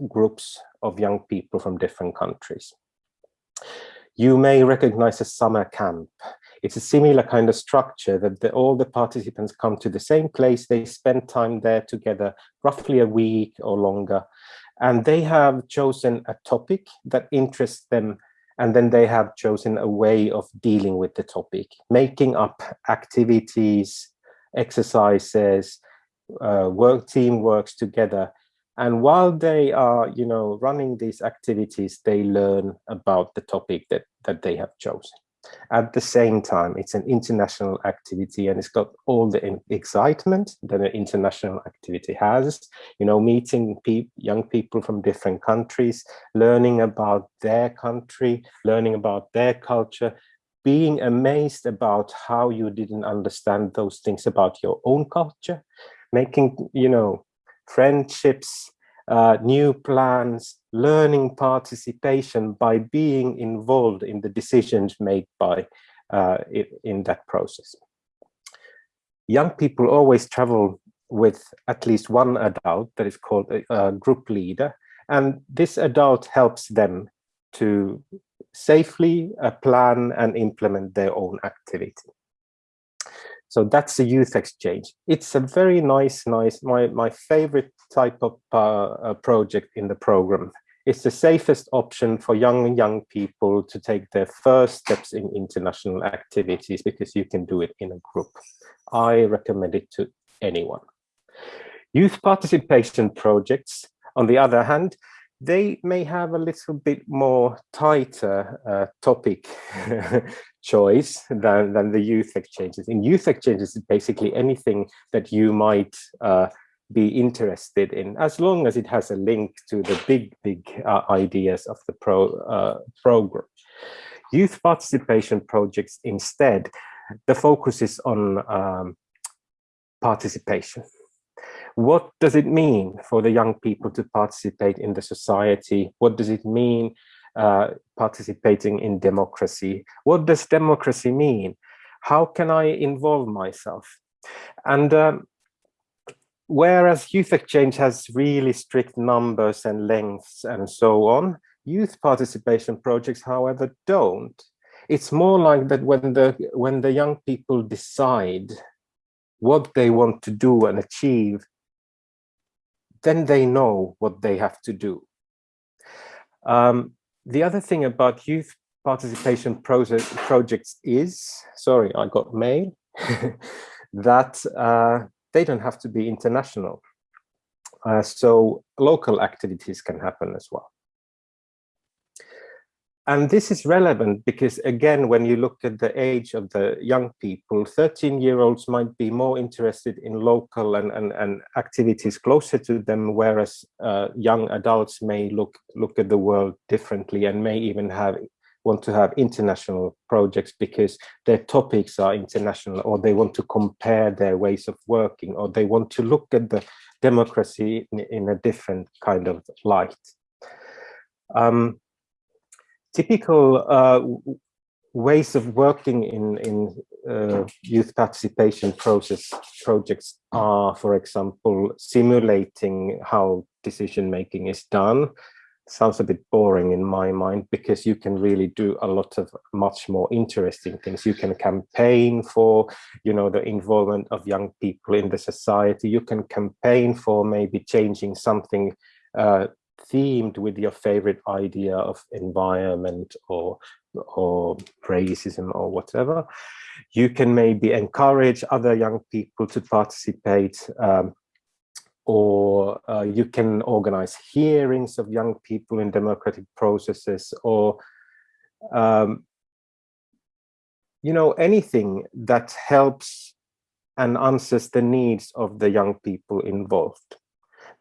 groups of young people from different countries. You may recognize a summer camp it's a similar kind of structure that the, all the participants come to the same place, they spend time there together, roughly a week or longer, and they have chosen a topic that interests them and then they have chosen a way of dealing with the topic, making up activities, exercises, uh, work team works together. And while they are, you know, running these activities, they learn about the topic that, that they have chosen. At the same time, it's an international activity and it's got all the excitement that an international activity has, you know, meeting pe young people from different countries, learning about their country, learning about their culture, being amazed about how you didn't understand those things about your own culture, making, you know, friendships, uh, new plans, learning participation by being involved in the decisions made by uh, in that process. Young people always travel with at least one adult that is called a, a group leader, and this adult helps them to safely uh, plan and implement their own activity. So that's the youth exchange. It's a very nice, nice, my, my favorite type of uh, uh, project in the program. It's the safest option for young, young people to take their first steps in international activities because you can do it in a group. I recommend it to anyone. Youth participation projects, on the other hand, they may have a little bit more tighter uh, topic choice than, than the youth exchanges. In youth exchanges, basically anything that you might uh, be interested in, as long as it has a link to the big, big uh, ideas of the pro, uh, program. Youth participation projects instead, the focus is on um, participation what does it mean for the young people to participate in the society? What does it mean uh, participating in democracy? What does democracy mean? How can I involve myself? And um, whereas youth exchange has really strict numbers and lengths and so on, youth participation projects, however, don't. It's more like that when the when the young people decide what they want to do and achieve, then they know what they have to do. Um, the other thing about youth participation projects is, sorry, I got mail, that uh, they don't have to be international. Uh, so local activities can happen as well. And this is relevant because, again, when you look at the age of the young people, 13-year-olds might be more interested in local and, and, and activities closer to them, whereas uh, young adults may look, look at the world differently and may even have want to have international projects because their topics are international or they want to compare their ways of working or they want to look at the democracy in, in a different kind of light. Um, typical uh, ways of working in in uh, youth participation process projects are, for example, simulating how decision making is done. Sounds a bit boring in my mind because you can really do a lot of much more interesting things. You can campaign for, you know, the involvement of young people in the society. You can campaign for maybe changing something uh, themed with your favorite idea of environment or or racism or whatever you can maybe encourage other young people to participate um, or uh, you can organize hearings of young people in democratic processes or um, you know anything that helps and answers the needs of the young people involved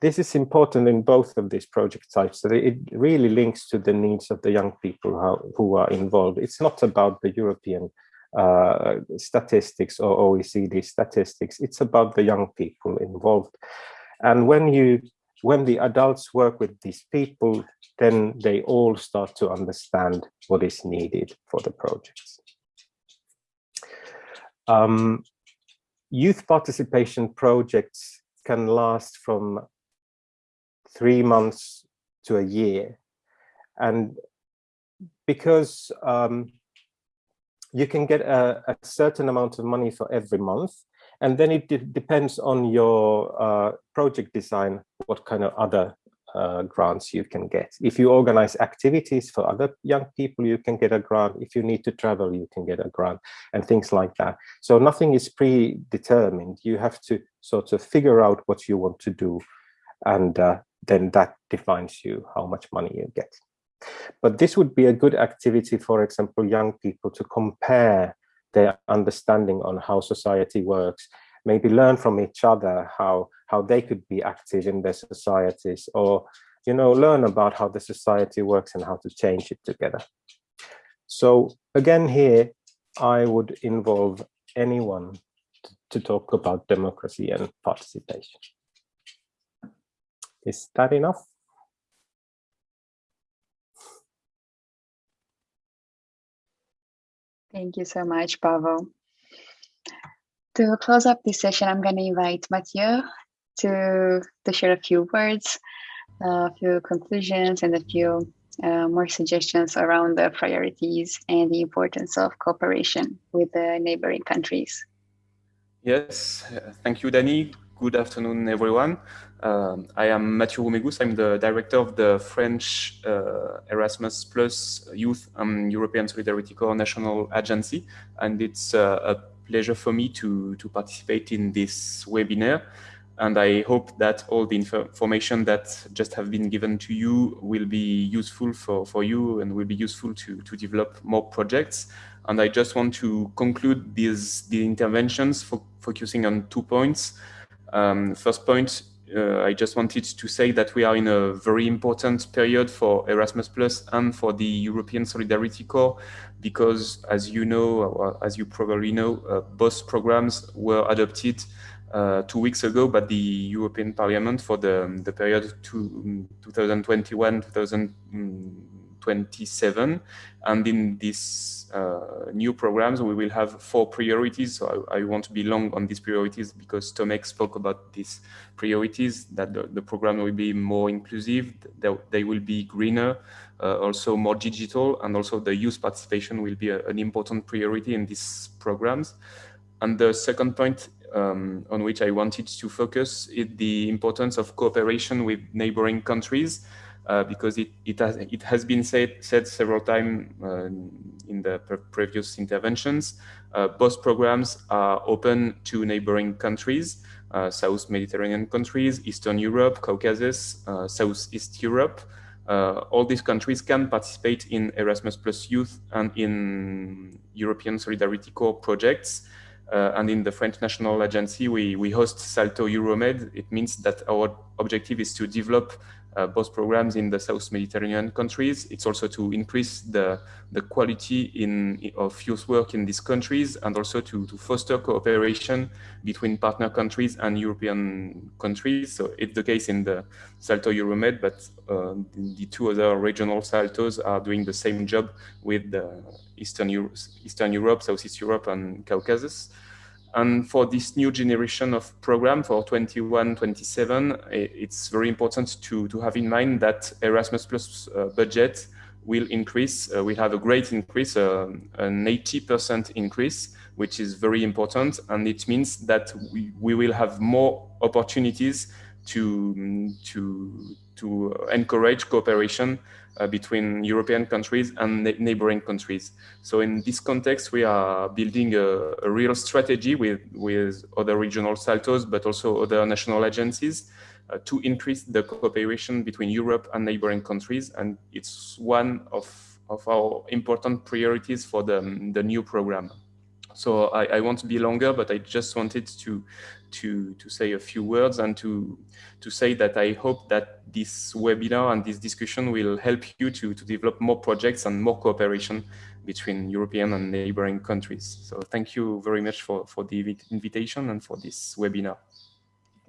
this is important in both of these project types. It really links to the needs of the young people who, who are involved. It's not about the European uh, statistics or OECD statistics. It's about the young people involved. And when you when the adults work with these people, then they all start to understand what is needed for the projects. Um, youth participation projects can last from three months to a year. And because um, you can get a, a, certain amount of money for every month, and then it de depends on your uh, project design, what kind of other uh, grants you can get. If you organize activities for other young people, you can get a grant. If you need to travel, you can get a grant and things like that. So nothing is predetermined. You have to sort of figure out what you want to do and uh, then that defines you how much money you get. But this would be a good activity, for example, young people to compare their understanding on how society works, maybe learn from each other how, how they could be active in their societies or, you know, learn about how the society works and how to change it together. So again, here, I would involve anyone to talk about democracy and participation. Is that enough?
Thank you so much, Pavel. To close up this session, I'm going to invite Mathieu to, to share a few words, a few conclusions, and a few uh, more suggestions around the priorities and the importance of cooperation with the neighboring countries.
Yes, thank you, Danny. Good afternoon, everyone. Um, I am Mathieu Roumegus. I'm the director of the French uh, Erasmus Plus Youth and European Solidarity Corps National Agency. And it's uh, a pleasure for me to, to participate in this webinar. And I hope that all the information that just have been given to you will be useful for, for you and will be useful to, to develop more projects. And I just want to conclude these the interventions fo focusing on two points. Um, first point, uh, I just wanted to say that we are in a very important period for Erasmus Plus and for the European Solidarity Corps, because as you know, or as you probably know, uh, both programs were adopted uh, two weeks ago by the European Parliament for the, the period 2021-2027. And in these uh, new programs, we will have four priorities. So I, I won't be long on these priorities because Tomek spoke about these priorities, that the, the program will be more inclusive, they, they will be greener, uh, also more digital, and also the youth participation will be a, an important priority in these programs. And the second point um, on which I wanted to focus is the importance of cooperation with neighboring countries. Uh, because it, it, has, it has been said, said several times uh, in the previous interventions. Uh, both programs are open to neighboring countries, uh, South Mediterranean countries, Eastern Europe, Caucasus, uh, Southeast Europe. all these countries can participate in Erasmus Plus Youth and in European Solidarity Corps projects. Uh, and in the French National Agency, we, we host Salto Euromed. It means that our objective is to develop uh, both programs in the South Mediterranean countries. It's also to increase the, the quality in, of youth work in these countries and also to, to foster cooperation between partner countries and European countries. So it's the case in the Salto Euromed, but uh, the two other regional Saltos are doing the same job with the Eastern, Euro Eastern Europe, Southeast Europe and Caucasus. And for this new generation of program for 21-27, it's very important to, to have in mind that Erasmus Plus uh, budget will increase. Uh, we have a great increase, uh, an 80% increase, which is very important. And it means that we, we will have more opportunities to, to, to encourage cooperation uh, between European countries and neighboring countries. So in this context, we are building a, a, real strategy with, with other regional saltos, but also other national agencies uh, to increase the cooperation between Europe and neighboring countries. And it's one of, of our important priorities for the, the new program. So I, I won't be longer, but I just wanted to to to say a few words and to to say that I hope that this webinar and this discussion will help you to to develop more projects and more cooperation between European and neighboring countries. So thank you very much for, for the invitation and for this webinar.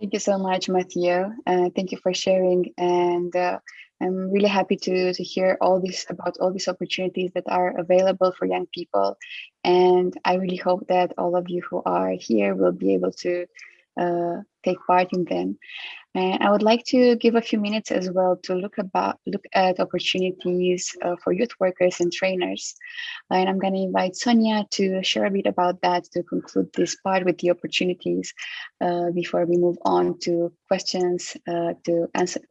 Thank you so much, Mathieu. Uh, thank you for sharing. And uh, I'm really happy to, to hear all this about all these opportunities that are available for young people. And I really hope that all of you who are here will be able to uh, take part in them. And I would like to give a few minutes as well to look about look at opportunities uh, for youth workers and trainers. And I'm going to invite Sonia to share a bit about that to conclude this part with the opportunities uh, before we move on to questions uh, to answer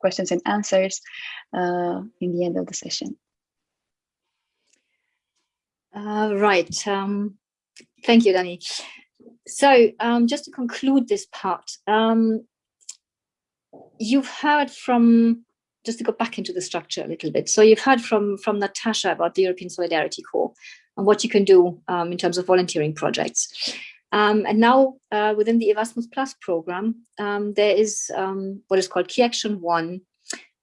questions and answers uh, in the end of the session.
Uh, right. Um, thank you, Danny. So um, just to conclude this part, um, you've heard from, just to go back into the structure a little bit. So you've heard from, from Natasha about the European Solidarity Corps and what you can do um, in terms of volunteering projects. Um, and now uh, within the Erasmus Plus program, um, there is um, what is called Key Action 1.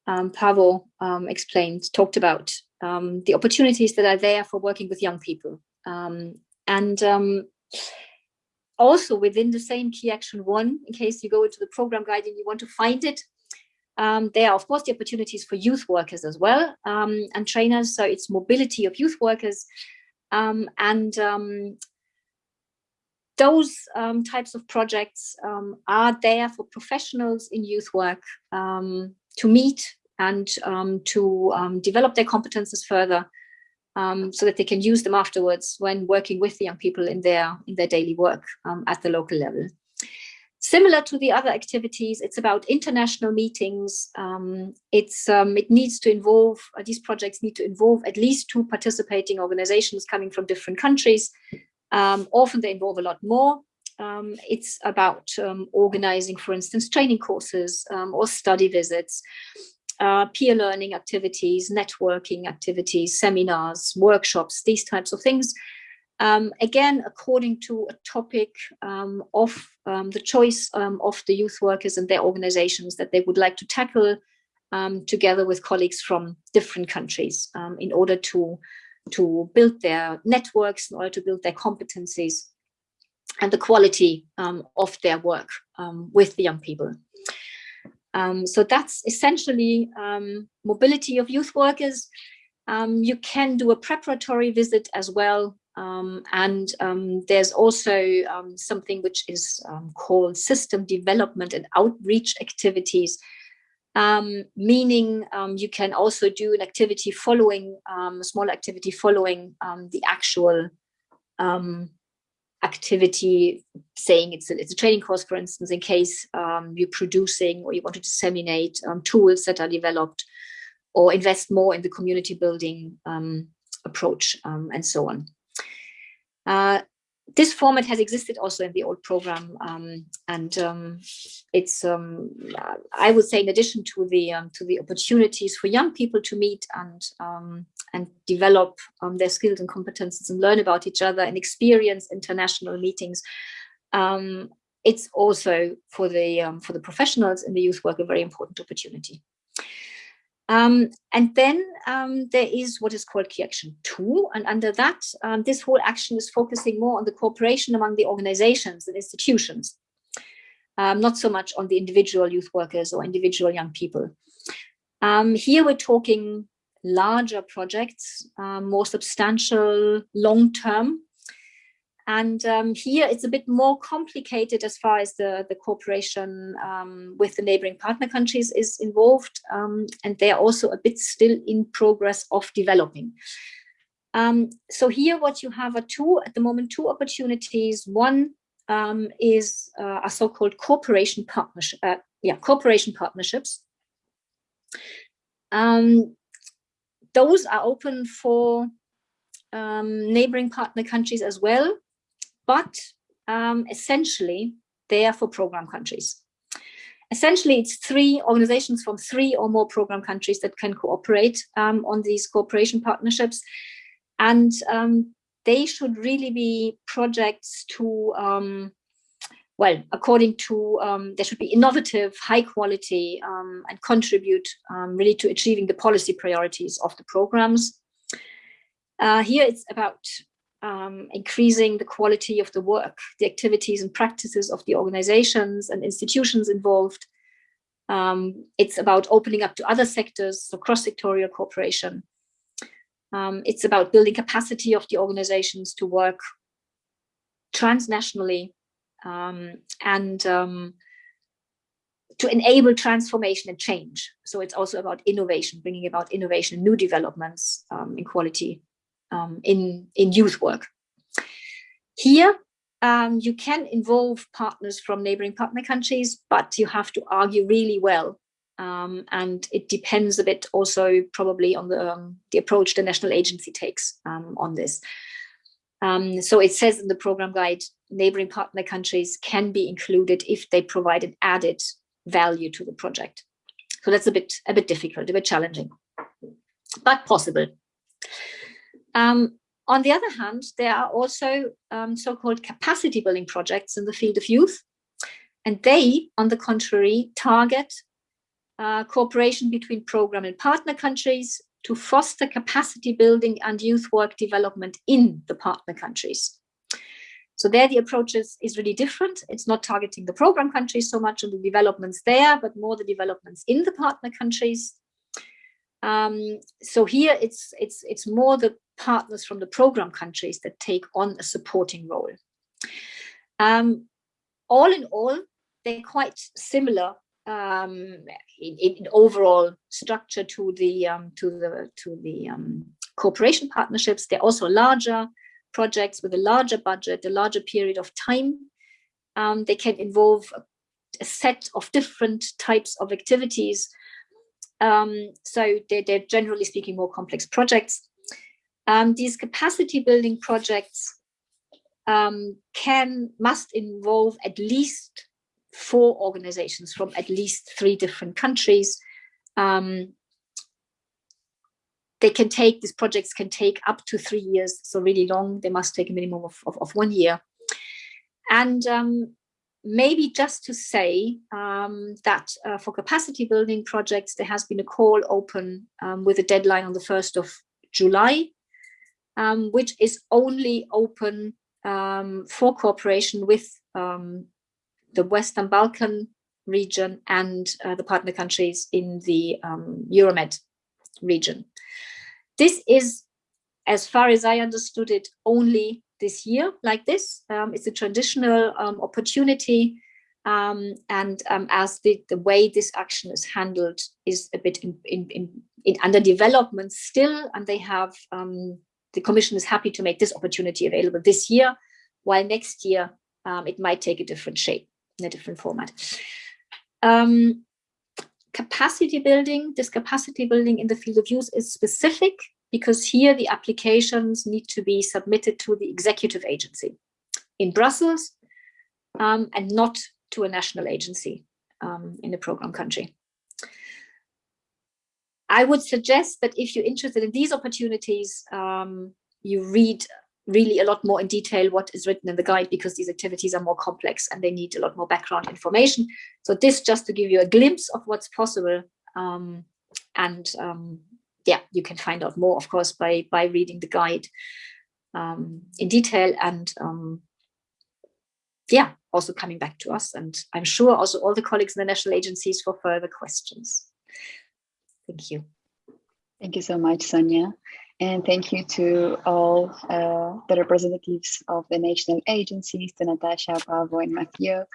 Um, Pavel explained, talked about the opportunities that are there for working with young people. and also within the same key action one, in case you go into the program guide and you want to find it, um, there are, of course, the opportunities for youth workers as well um, and trainers. So it's mobility of youth workers. Um, and um, those um, types of projects um, are there for professionals in youth work to meet and to develop their competences further um, so that they can use them afterwards when working with the young people in their in their daily work um, at the local level. Similar to the other activities, it's about international meetings. Um, it's um, it needs to involve uh, these projects need to involve at least two participating organizations coming from different countries. Um, often they involve a lot more. Um, it's about organizing, for instance, training courses or study visits uh, peer learning activities, networking activities, seminars, workshops, these types of things. Um, again, according to a topic um, of um, the choice um, of the youth workers and their organizations that they would like to tackle um, together with colleagues from different countries um, in order to, to build their networks, in order to build their competencies and the quality of their work with the young people. Um, so that's essentially um, mobility of youth workers. Um, you can do a preparatory visit as well. Um, and um, there's also um, something which is called system development and outreach activities, meaning you can also do an activity following, a small activity following the actual activity saying it's a, it's a training course, for instance, in case um, you're producing or you want to disseminate um, tools that are developed or invest more in the community building um, approach um, and so on. Uh, this format has existed also in the old program um, and um, it's um, I would say in addition to the um, to the opportunities for young people to meet and um, and develop their skills and competences and learn about each other and experience international meetings it's also for the for the professionals in the youth work a very important opportunity um, and then um, there is what is called key action two. And under that, um, this whole action is focusing more on the cooperation among the organizations and institutions, um, not so much on the individual youth workers or individual young people. Um, here we're talking larger projects, um, more substantial, long-term and um, here it's a bit more complicated as far as the, the cooperation um, with the neighboring partner countries is involved. Um, and they're also a bit still in progress of developing. Um, so here what you have are two, at the moment, two opportunities. One um, is uh, a so-called cooperation partnership, uh, yeah, cooperation partnerships. Um, those are open for neighboring partner countries as well but um, essentially they are for program countries. Essentially, it's three organizations from three or more program countries that can cooperate um, on these cooperation partnerships. And um, they should really be projects to, um, well, according to, um, they should be innovative, high quality, um, and contribute really to achieving the policy priorities of the programs. Uh, here it's about um, increasing the quality of the work, the activities and practices of the organizations and institutions involved. Um, it's about opening up to other sectors, so cross-sectorial cooperation. Um, it's about building capacity of the organizations to work transnationally um, and um, to enable transformation and change. So it's also about innovation, bringing about innovation, new developments um, in quality um, in, in youth work. Here, um, you can involve partners from neighboring partner countries, but you have to argue really well. Um, and it depends a bit also probably on the, um, the approach the national agency takes um, on this. Um, so it says in the program guide, neighboring partner countries can be included if they provide an added value to the project. So that's a bit, a bit difficult, a bit challenging, but possible. Um, on the other hand, there are also um, so-called capacity building projects in the field of youth. And they, on the contrary, target uh, cooperation between program and partner countries to foster capacity building and youth work development in the partner countries. So there the approach is, is really different. It's not targeting the program countries so much on the developments there, but more the developments in the partner countries. Um, so here it's, it's, it's more the partners from the program countries that take on a supporting role. Um, all in all, they're quite similar um, in, in, overall structure to the um, to the to the um, cooperation partnerships. They're also larger projects with a larger budget, a larger period of time. Um, they can involve a, a, set of different types of activities. Um, so they're, they're, generally speaking more complex projects. Um, these capacity building projects can must involve at least four organizations from at least three different countries. Um, they can take, these projects can take up to three years, so really long, they must take a minimum of, of, of one year. And um, maybe just to say um, that uh, for capacity building projects, there has been a call open um, with a deadline on the 1st of July, um, which is only open um, for cooperation with um, the Western Balkan region and uh, the partner countries in the um, Euromed region. This is, as far as I understood it, only this year like this. Um, it's a traditional um, opportunity um, and um, as the, the way this action is handled is a bit in, in, in, in under development still, and they have, um, the Commission is happy to make this opportunity available this year, while next year um, it might take a different shape in a different format. Um, capacity building, this capacity building in the field of use is specific because here the applications need to be submitted to the executive agency in Brussels um, and not to a national agency um, in the program country. I would suggest that if you're interested in these opportunities, um, you read really a lot more in detail what is written in the guide because these activities are more complex and they need a lot more background information. So this just to give you a glimpse of what's possible. Um, and um, yeah, you can find out more, of course, by, by reading the guide um, in detail and um, yeah, also coming back to us. And I'm sure also all the colleagues in the national agencies for further questions. Thank you.
Thank you so much, Sonia. And thank you to all uh, the representatives of the national agencies, to Natasha, Pavo, and Mathieu.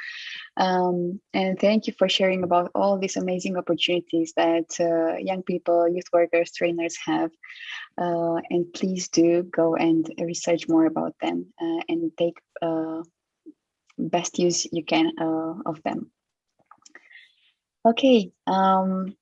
Um, and thank you for sharing about all these amazing opportunities that uh, young people, youth workers, trainers have. Uh, and please do go and research more about them uh, and take uh, best use you can uh, of them. Okay, um,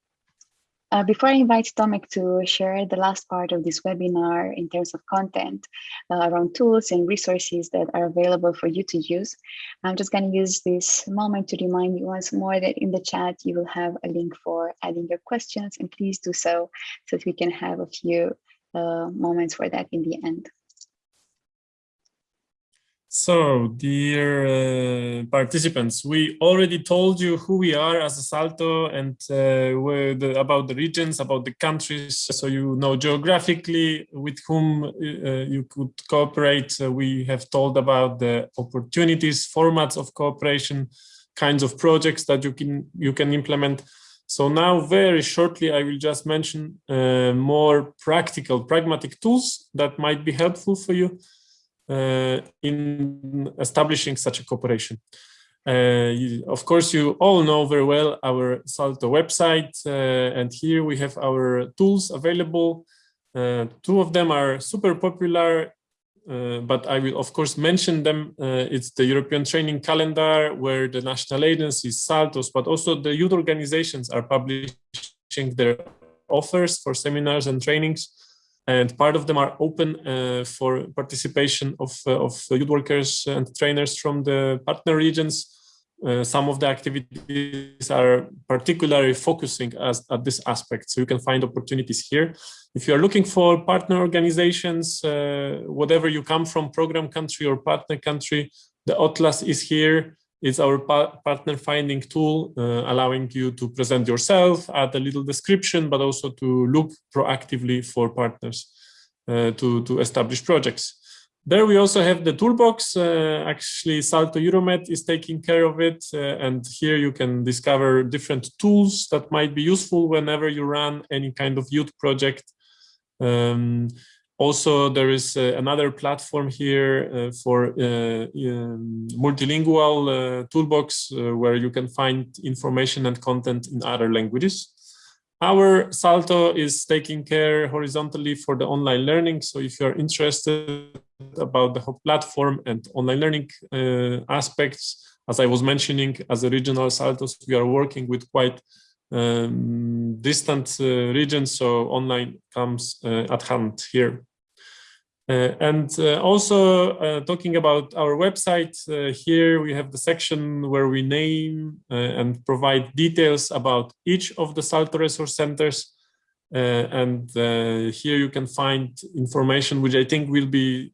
uh, before I invite Tomek to share the last part of this webinar in terms of content uh, around tools and resources that are available for you to use, I'm just going to use this moment to remind you once more that in the chat you will have a link for adding your questions and please do so so that we can have a few uh, moments for that in the end.
So, dear uh, participants, we already told you who we are as a Salto and uh, the, about the regions, about the countries, so you know geographically with whom uh, you could cooperate. Uh, we have told about the opportunities, formats of cooperation, kinds of projects that you can you can implement. So now, very shortly, I will just mention uh, more practical, pragmatic tools that might be helpful for you uh, in establishing such a cooperation. Uh, you, of course, you all know very well our Salto website, uh, and here we have our tools available. Uh, two of them are super popular, uh, but I will of course mention them. Uh, it's the European Training Calendar, where the national agencies, Saltos, but also the youth organizations are publishing their offers for seminars and trainings and part of them are open uh, for participation of, uh, of youth workers and trainers from the partner regions. Uh, some of the activities are particularly focusing as, at this aspect, so you can find opportunities here. If you are looking for partner organizations, uh, whatever you come from, program country or partner country, the Atlas is here. It's our pa partner finding tool, uh, allowing you to present yourself, add a little description, but also to look proactively for partners uh, to, to establish projects. There we also have the toolbox. Uh, actually, Salto Euromed is taking care of it. Uh, and here you can discover different tools that might be useful whenever you run any kind of youth project. Um, also, there is uh, another platform here uh, for uh, um, multilingual uh, toolbox uh, where you can find information and content in other languages. Our Salto is taking care horizontally for the online learning. So if you're interested about the whole platform and online learning uh, aspects, as I was mentioning, as a regional Saltos, we are working with quite um, distant regions. So online comes at hand here. Uh, and uh, also uh, talking about our website, here we have the section where we name and provide details about each of the Salto resource centers. and here you can find information which I think will be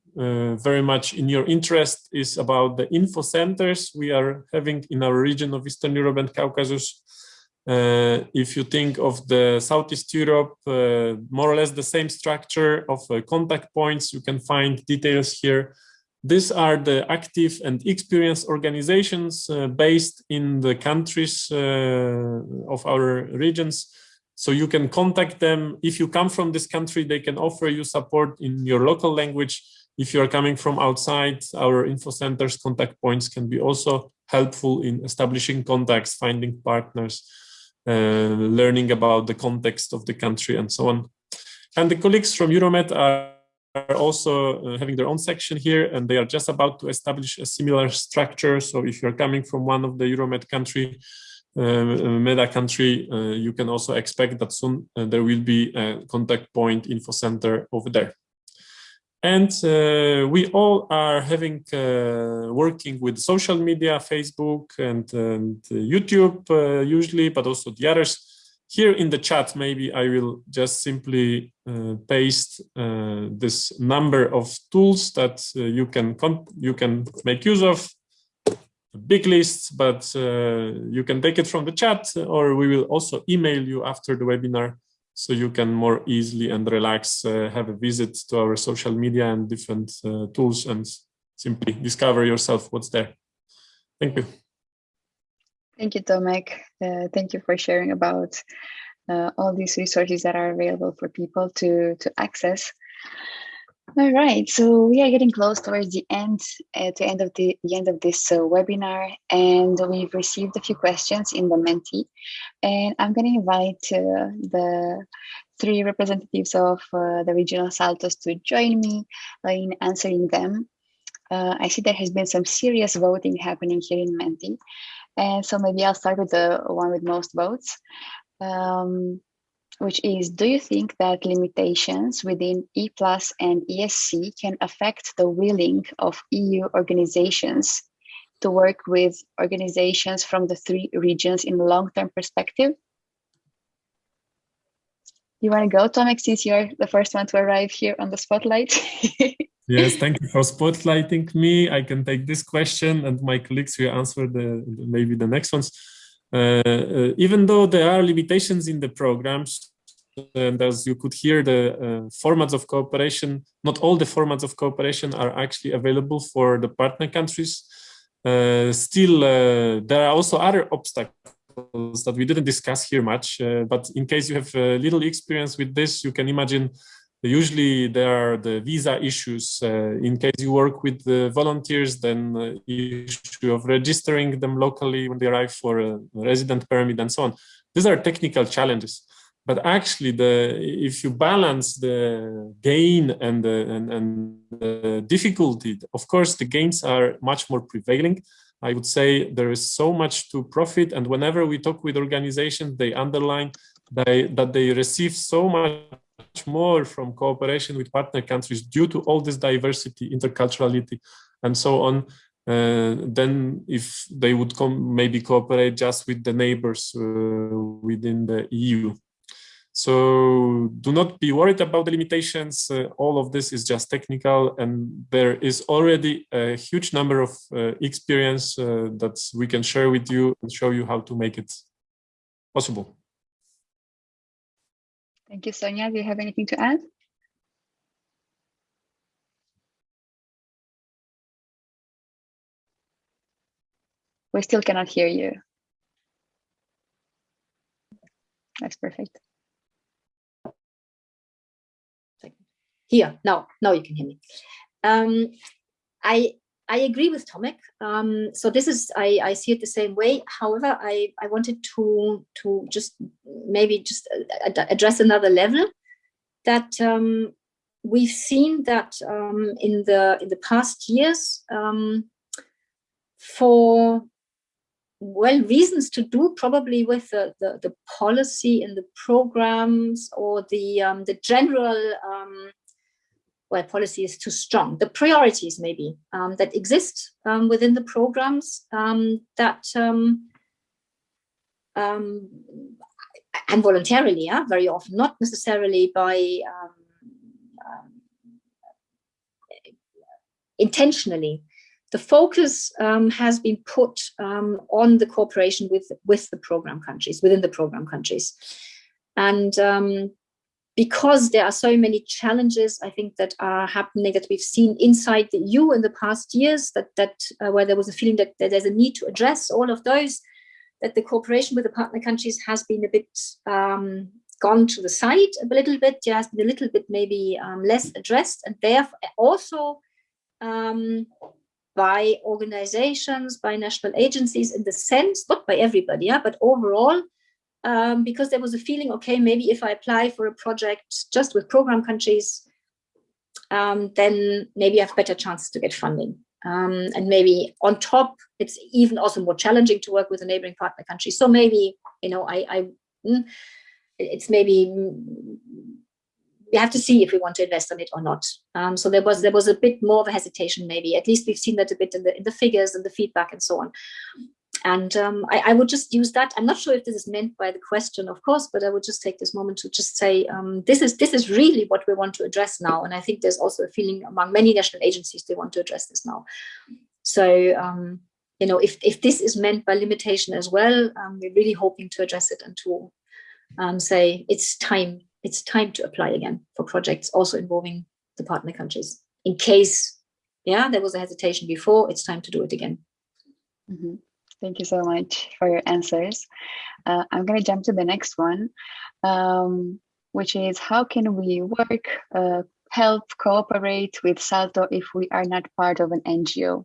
very much in your interest is about the info centers we are having in our region of Eastern Europe and Caucasus. Uh, if you think of the Southeast Europe, uh, more or less the same structure of uh, contact points, you can find details here. These are the active and experienced organizations uh, based in the countries uh, of our regions. So you can contact them. If you come from this country, they can offer you support in your local language. If you are coming from outside, our info centers contact points can be also helpful in establishing contacts, finding partners, learning about the context of the country and so on. And the colleagues from Euromed are are also uh, having their own section here and they are just about to establish a similar structure. So if you're coming from one of the Euromed country, uh, MEDA country, uh, you can also expect that soon uh, there will be a contact point info center over there. And uh, we all are having uh, working with social media, Facebook and, and YouTube uh, usually, but also the others. Here in the chat, maybe I will just simply uh, paste uh, this number of tools that uh, you can you can make use of. A big list, but you can take it from the chat, or we will also email you after the webinar so you can more easily and relax uh, have a visit to our social media and different uh, tools and simply discover yourself what's there. Thank you.
Thank you, Tomek. Uh, thank you for sharing about uh, all these resources that are available for people to, to access. All right, so we are getting close towards the end, at the end of the, the end of this uh, webinar, and we've received a few questions in the Menti, and I'm going to invite uh, the three representatives of uh, the regional Saltos to join me in answering them. Uh, I see there has been some serious voting happening here in Menti, and so maybe I'll start with the one with most votes. Um, which is, do you think that limitations within E plus and ESC can affect the willing of EU organizations to work with organizations from the three regions in long-term perspective? You want to go, Tomek, since you're the first one to arrive here on the spotlight?
yes, thank you for spotlighting me. I can take this question and my colleagues will answer the maybe the next ones. Uh, uh, even though there are limitations in the programs, and as you could hear, the uh, formats of cooperation, not all the formats of cooperation are actually available for the partner countries. Uh, still, uh, there are also other obstacles that we didn't discuss here much, uh, but in case you have little experience with this, you can imagine usually there are the visa issues. Uh, in case you work with the volunteers, then uh, issue of registering them locally when they arrive for a resident permit and so on. These are technical challenges. But actually, the if you balance the gain and the, and, and the difficulty, of course, the gains are much more prevailing. I would say there is so much to profit. And whenever we talk with organizations, they underline they, that they receive so much more from cooperation with partner countries due to all this diversity, interculturality, and so on, uh, if they would come maybe cooperate just with the neighbors uh, within the EU. So do not be worried about the limitations. Uh, all of this is just technical and there is already a huge number of uh, experience uh, that we can share with you and show you how to make it possible.
Thank you, Sonia. Do you have anything to add? We still cannot hear you. That's perfect.
Here, now, now you can hear me. Um, I I agree with Tomek. Um, so this is, I, I see it the same way. However, I, I wanted to, to just maybe just address another level that um, we've seen that um, in the in the past years um, for well reasons to do probably with the, the, the policy and the programs or the um, the general um, where policy is too strong. The priorities maybe um, that exist um, within the programs um, that um, um, and voluntarily, yeah, very often, not necessarily by intentionally. The focus has been put on the cooperation with with the program countries, within the program countries. And because there are so many challenges, I think, that are happening that we've seen inside the EU in the past years, that, that uh, where there was a feeling that, that, there's a need to address all of those, that the cooperation with the partner countries has been a bit um, gone to the side a little bit, yeah, has been a little bit maybe um, less addressed, and therefore also um, by organizations, by national agencies in the sense, not by everybody, yeah, but overall, um, because there was a feeling, okay, maybe if I apply for a project just with program countries, um, then maybe I have better chances to get funding. Um, and maybe on top, it's even also more challenging to work with a neighboring partner country. So maybe, you know, I, I mm, it's maybe we have to see if we want to invest on it or not. Um, so there was there was a bit more of a hesitation, maybe. At least we've seen that a bit in the in the figures and the feedback and so on. And um, I, I, would just use that. I'm not sure if this is meant by the question, of course, but I would just take this moment to just say um, this is this is really what we want to address now. And I think there's also a feeling among many national agencies they want to address this now. So um, you know, if if this is meant by limitation as well, um, we're really hoping to address it and to um, say it's time it's time to apply again for projects also involving the partner countries. In case, yeah, there was a hesitation before, it's time to do it again.
Mm -hmm. Thank you so much for your answers. Uh, I'm going to jump to the next one, um, which is how can we work, uh, help, cooperate with Salto if we are not part of an NGO?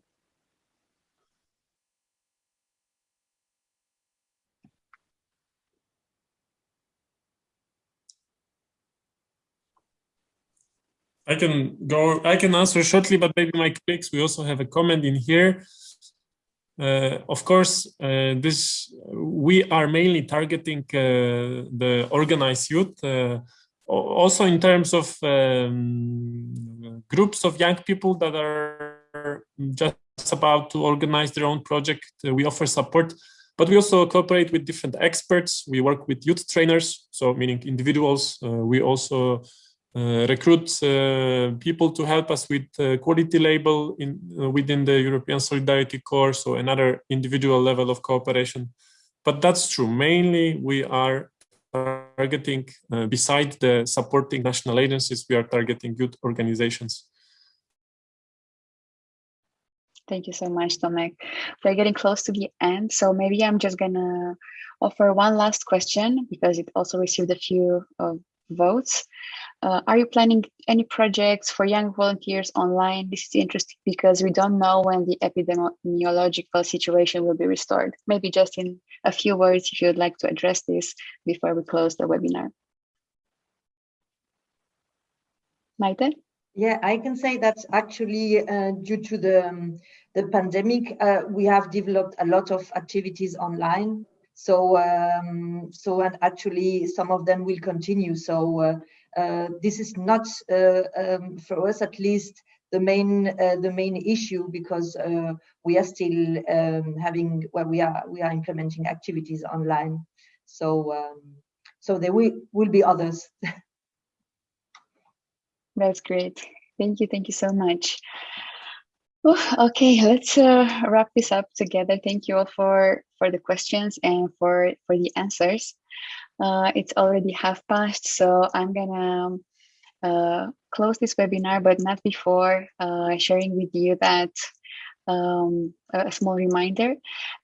I can go, I can answer shortly, but maybe my colleagues, we also have a comment in here. Uh, of course, uh, this we are mainly targeting uh, the organized youth, also in terms of um, groups of young people that are just about to organize their own project. we offer support, but we also cooperate with different experts. We work with youth trainers, so meaning individuals. we also uh, recruit uh, people to help us with uh, quality label in within the European Solidarity Corps, so another individual level of cooperation. But that's true. Mainly, we are targeting, uh, beside the supporting national agencies, we are targeting youth organizations.
Thank you so much, Tomek. We're getting close to the end, so maybe I'm just gonna offer one last question because it also received a few uh, votes. Uh, are you planning any projects for young volunteers online? This is interesting because we don't know when the epidemiological situation will be restored. Maybe just in a few words, if you would like to address this before we close the webinar. Maite?
Yeah, I can say that actually uh, due to the, um, the pandemic, uh, we have developed a lot of activities online. So, um, so and actually some of them will continue. So uh this is not, uh, um, for us at least, the main uh, the main issue because we are still um, having well we are we are implementing activities online. So um, so there will, will be others.
That's great. Thank you. Thank you so much. Okay, let's uh, wrap this up together. Thank you all for for the questions and for for the answers. Uh, it's already half past, so I'm gonna uh, close this webinar, but not before uh, sharing with you that um, a small reminder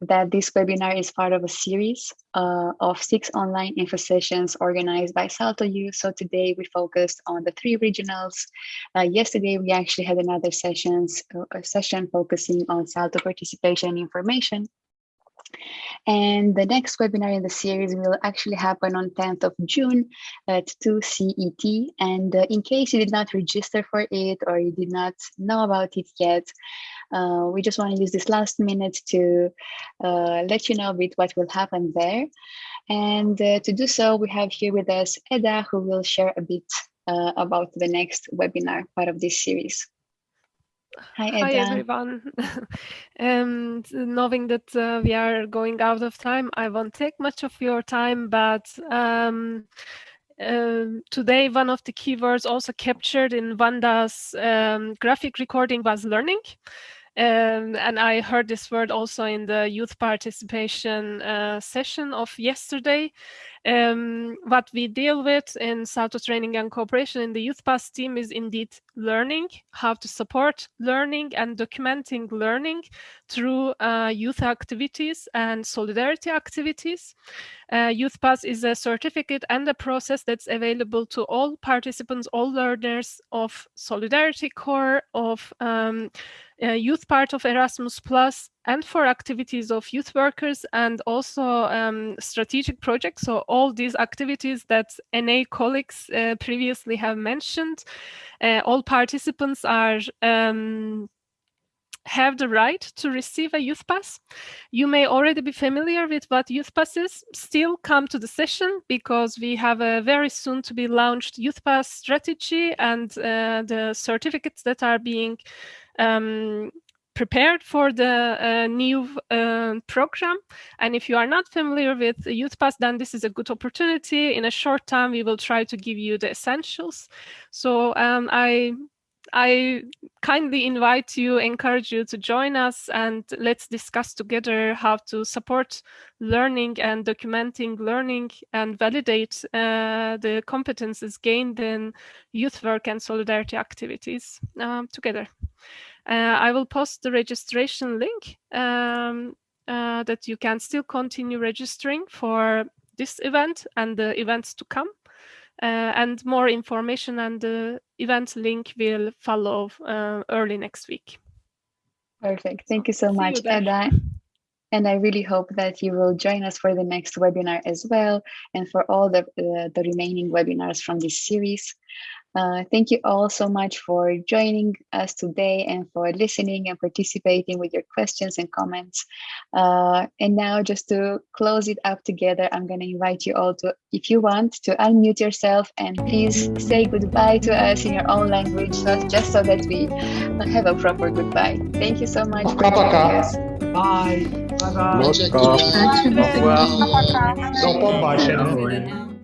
that this webinar is part of a series uh, of six online info sessions organized by Salto Youth. So today we focused on the three regionals. Uh, yesterday we actually had another sessions, uh, session focusing on Salto participation information. And the next webinar in the series will actually happen on 10th of June at 2 CET. And uh, in case you did not register for it or you did not know about it yet, uh, we just want to use this last minute to uh, let you know a bit what will happen there. And uh, to do so, we have here with us Eda, who will share a bit uh, about the next webinar, part of this series.
Hi, Hi everyone. um, knowing that uh, we are going out of time, I won't take much of your time, but um, uh, today one of the keywords also captured in Wanda's um, graphic recording was learning. Um, and I heard this word also in the youth participation uh, session of yesterday. Um, what we deal with in Salto Training and Cooperation in the Youthpass team is indeed learning, how to support learning and documenting learning through uh, youth activities and solidarity activities. Uh, Youthpass is a certificate and a process that's available to all participants, all learners of Solidarity Corps, of um, uh, youth part of Erasmus Plus, and for activities of youth workers and also um, strategic projects. So all these activities that NA colleagues uh, previously have mentioned, uh, all participants are um, have the right to receive a Youthpass. You may already be familiar with what Youthpass is. Still come to the session because we have a very soon to be launched Youthpass strategy and uh, the certificates that are being um, prepared for the uh, new uh, program. And if you are not familiar with Youthpass, then this is a good opportunity. In a short time, we will try to give you the essentials. So um, I I kindly invite you, encourage you to join us and let's discuss together how to support learning and documenting learning and validate uh, the competences gained in youth work and solidarity activities um, together. Uh, I will post the registration link um, uh, that you can still continue registering for this event and the events to come. Uh, and more information and the event link will follow uh, early next week.
Perfect. Thank you so much, Eda. And I really hope that you will join us for the next webinar as well and for all the, uh, the remaining webinars from this series. Uh, thank you all so much for joining us today and for listening and participating with your questions and comments. Uh, and now just to close it up together, I'm going to invite you all to, if you want, to unmute yourself and please say goodbye to us in your own language, just so that we have a proper goodbye. Thank you so much.
Bye. Bye bye.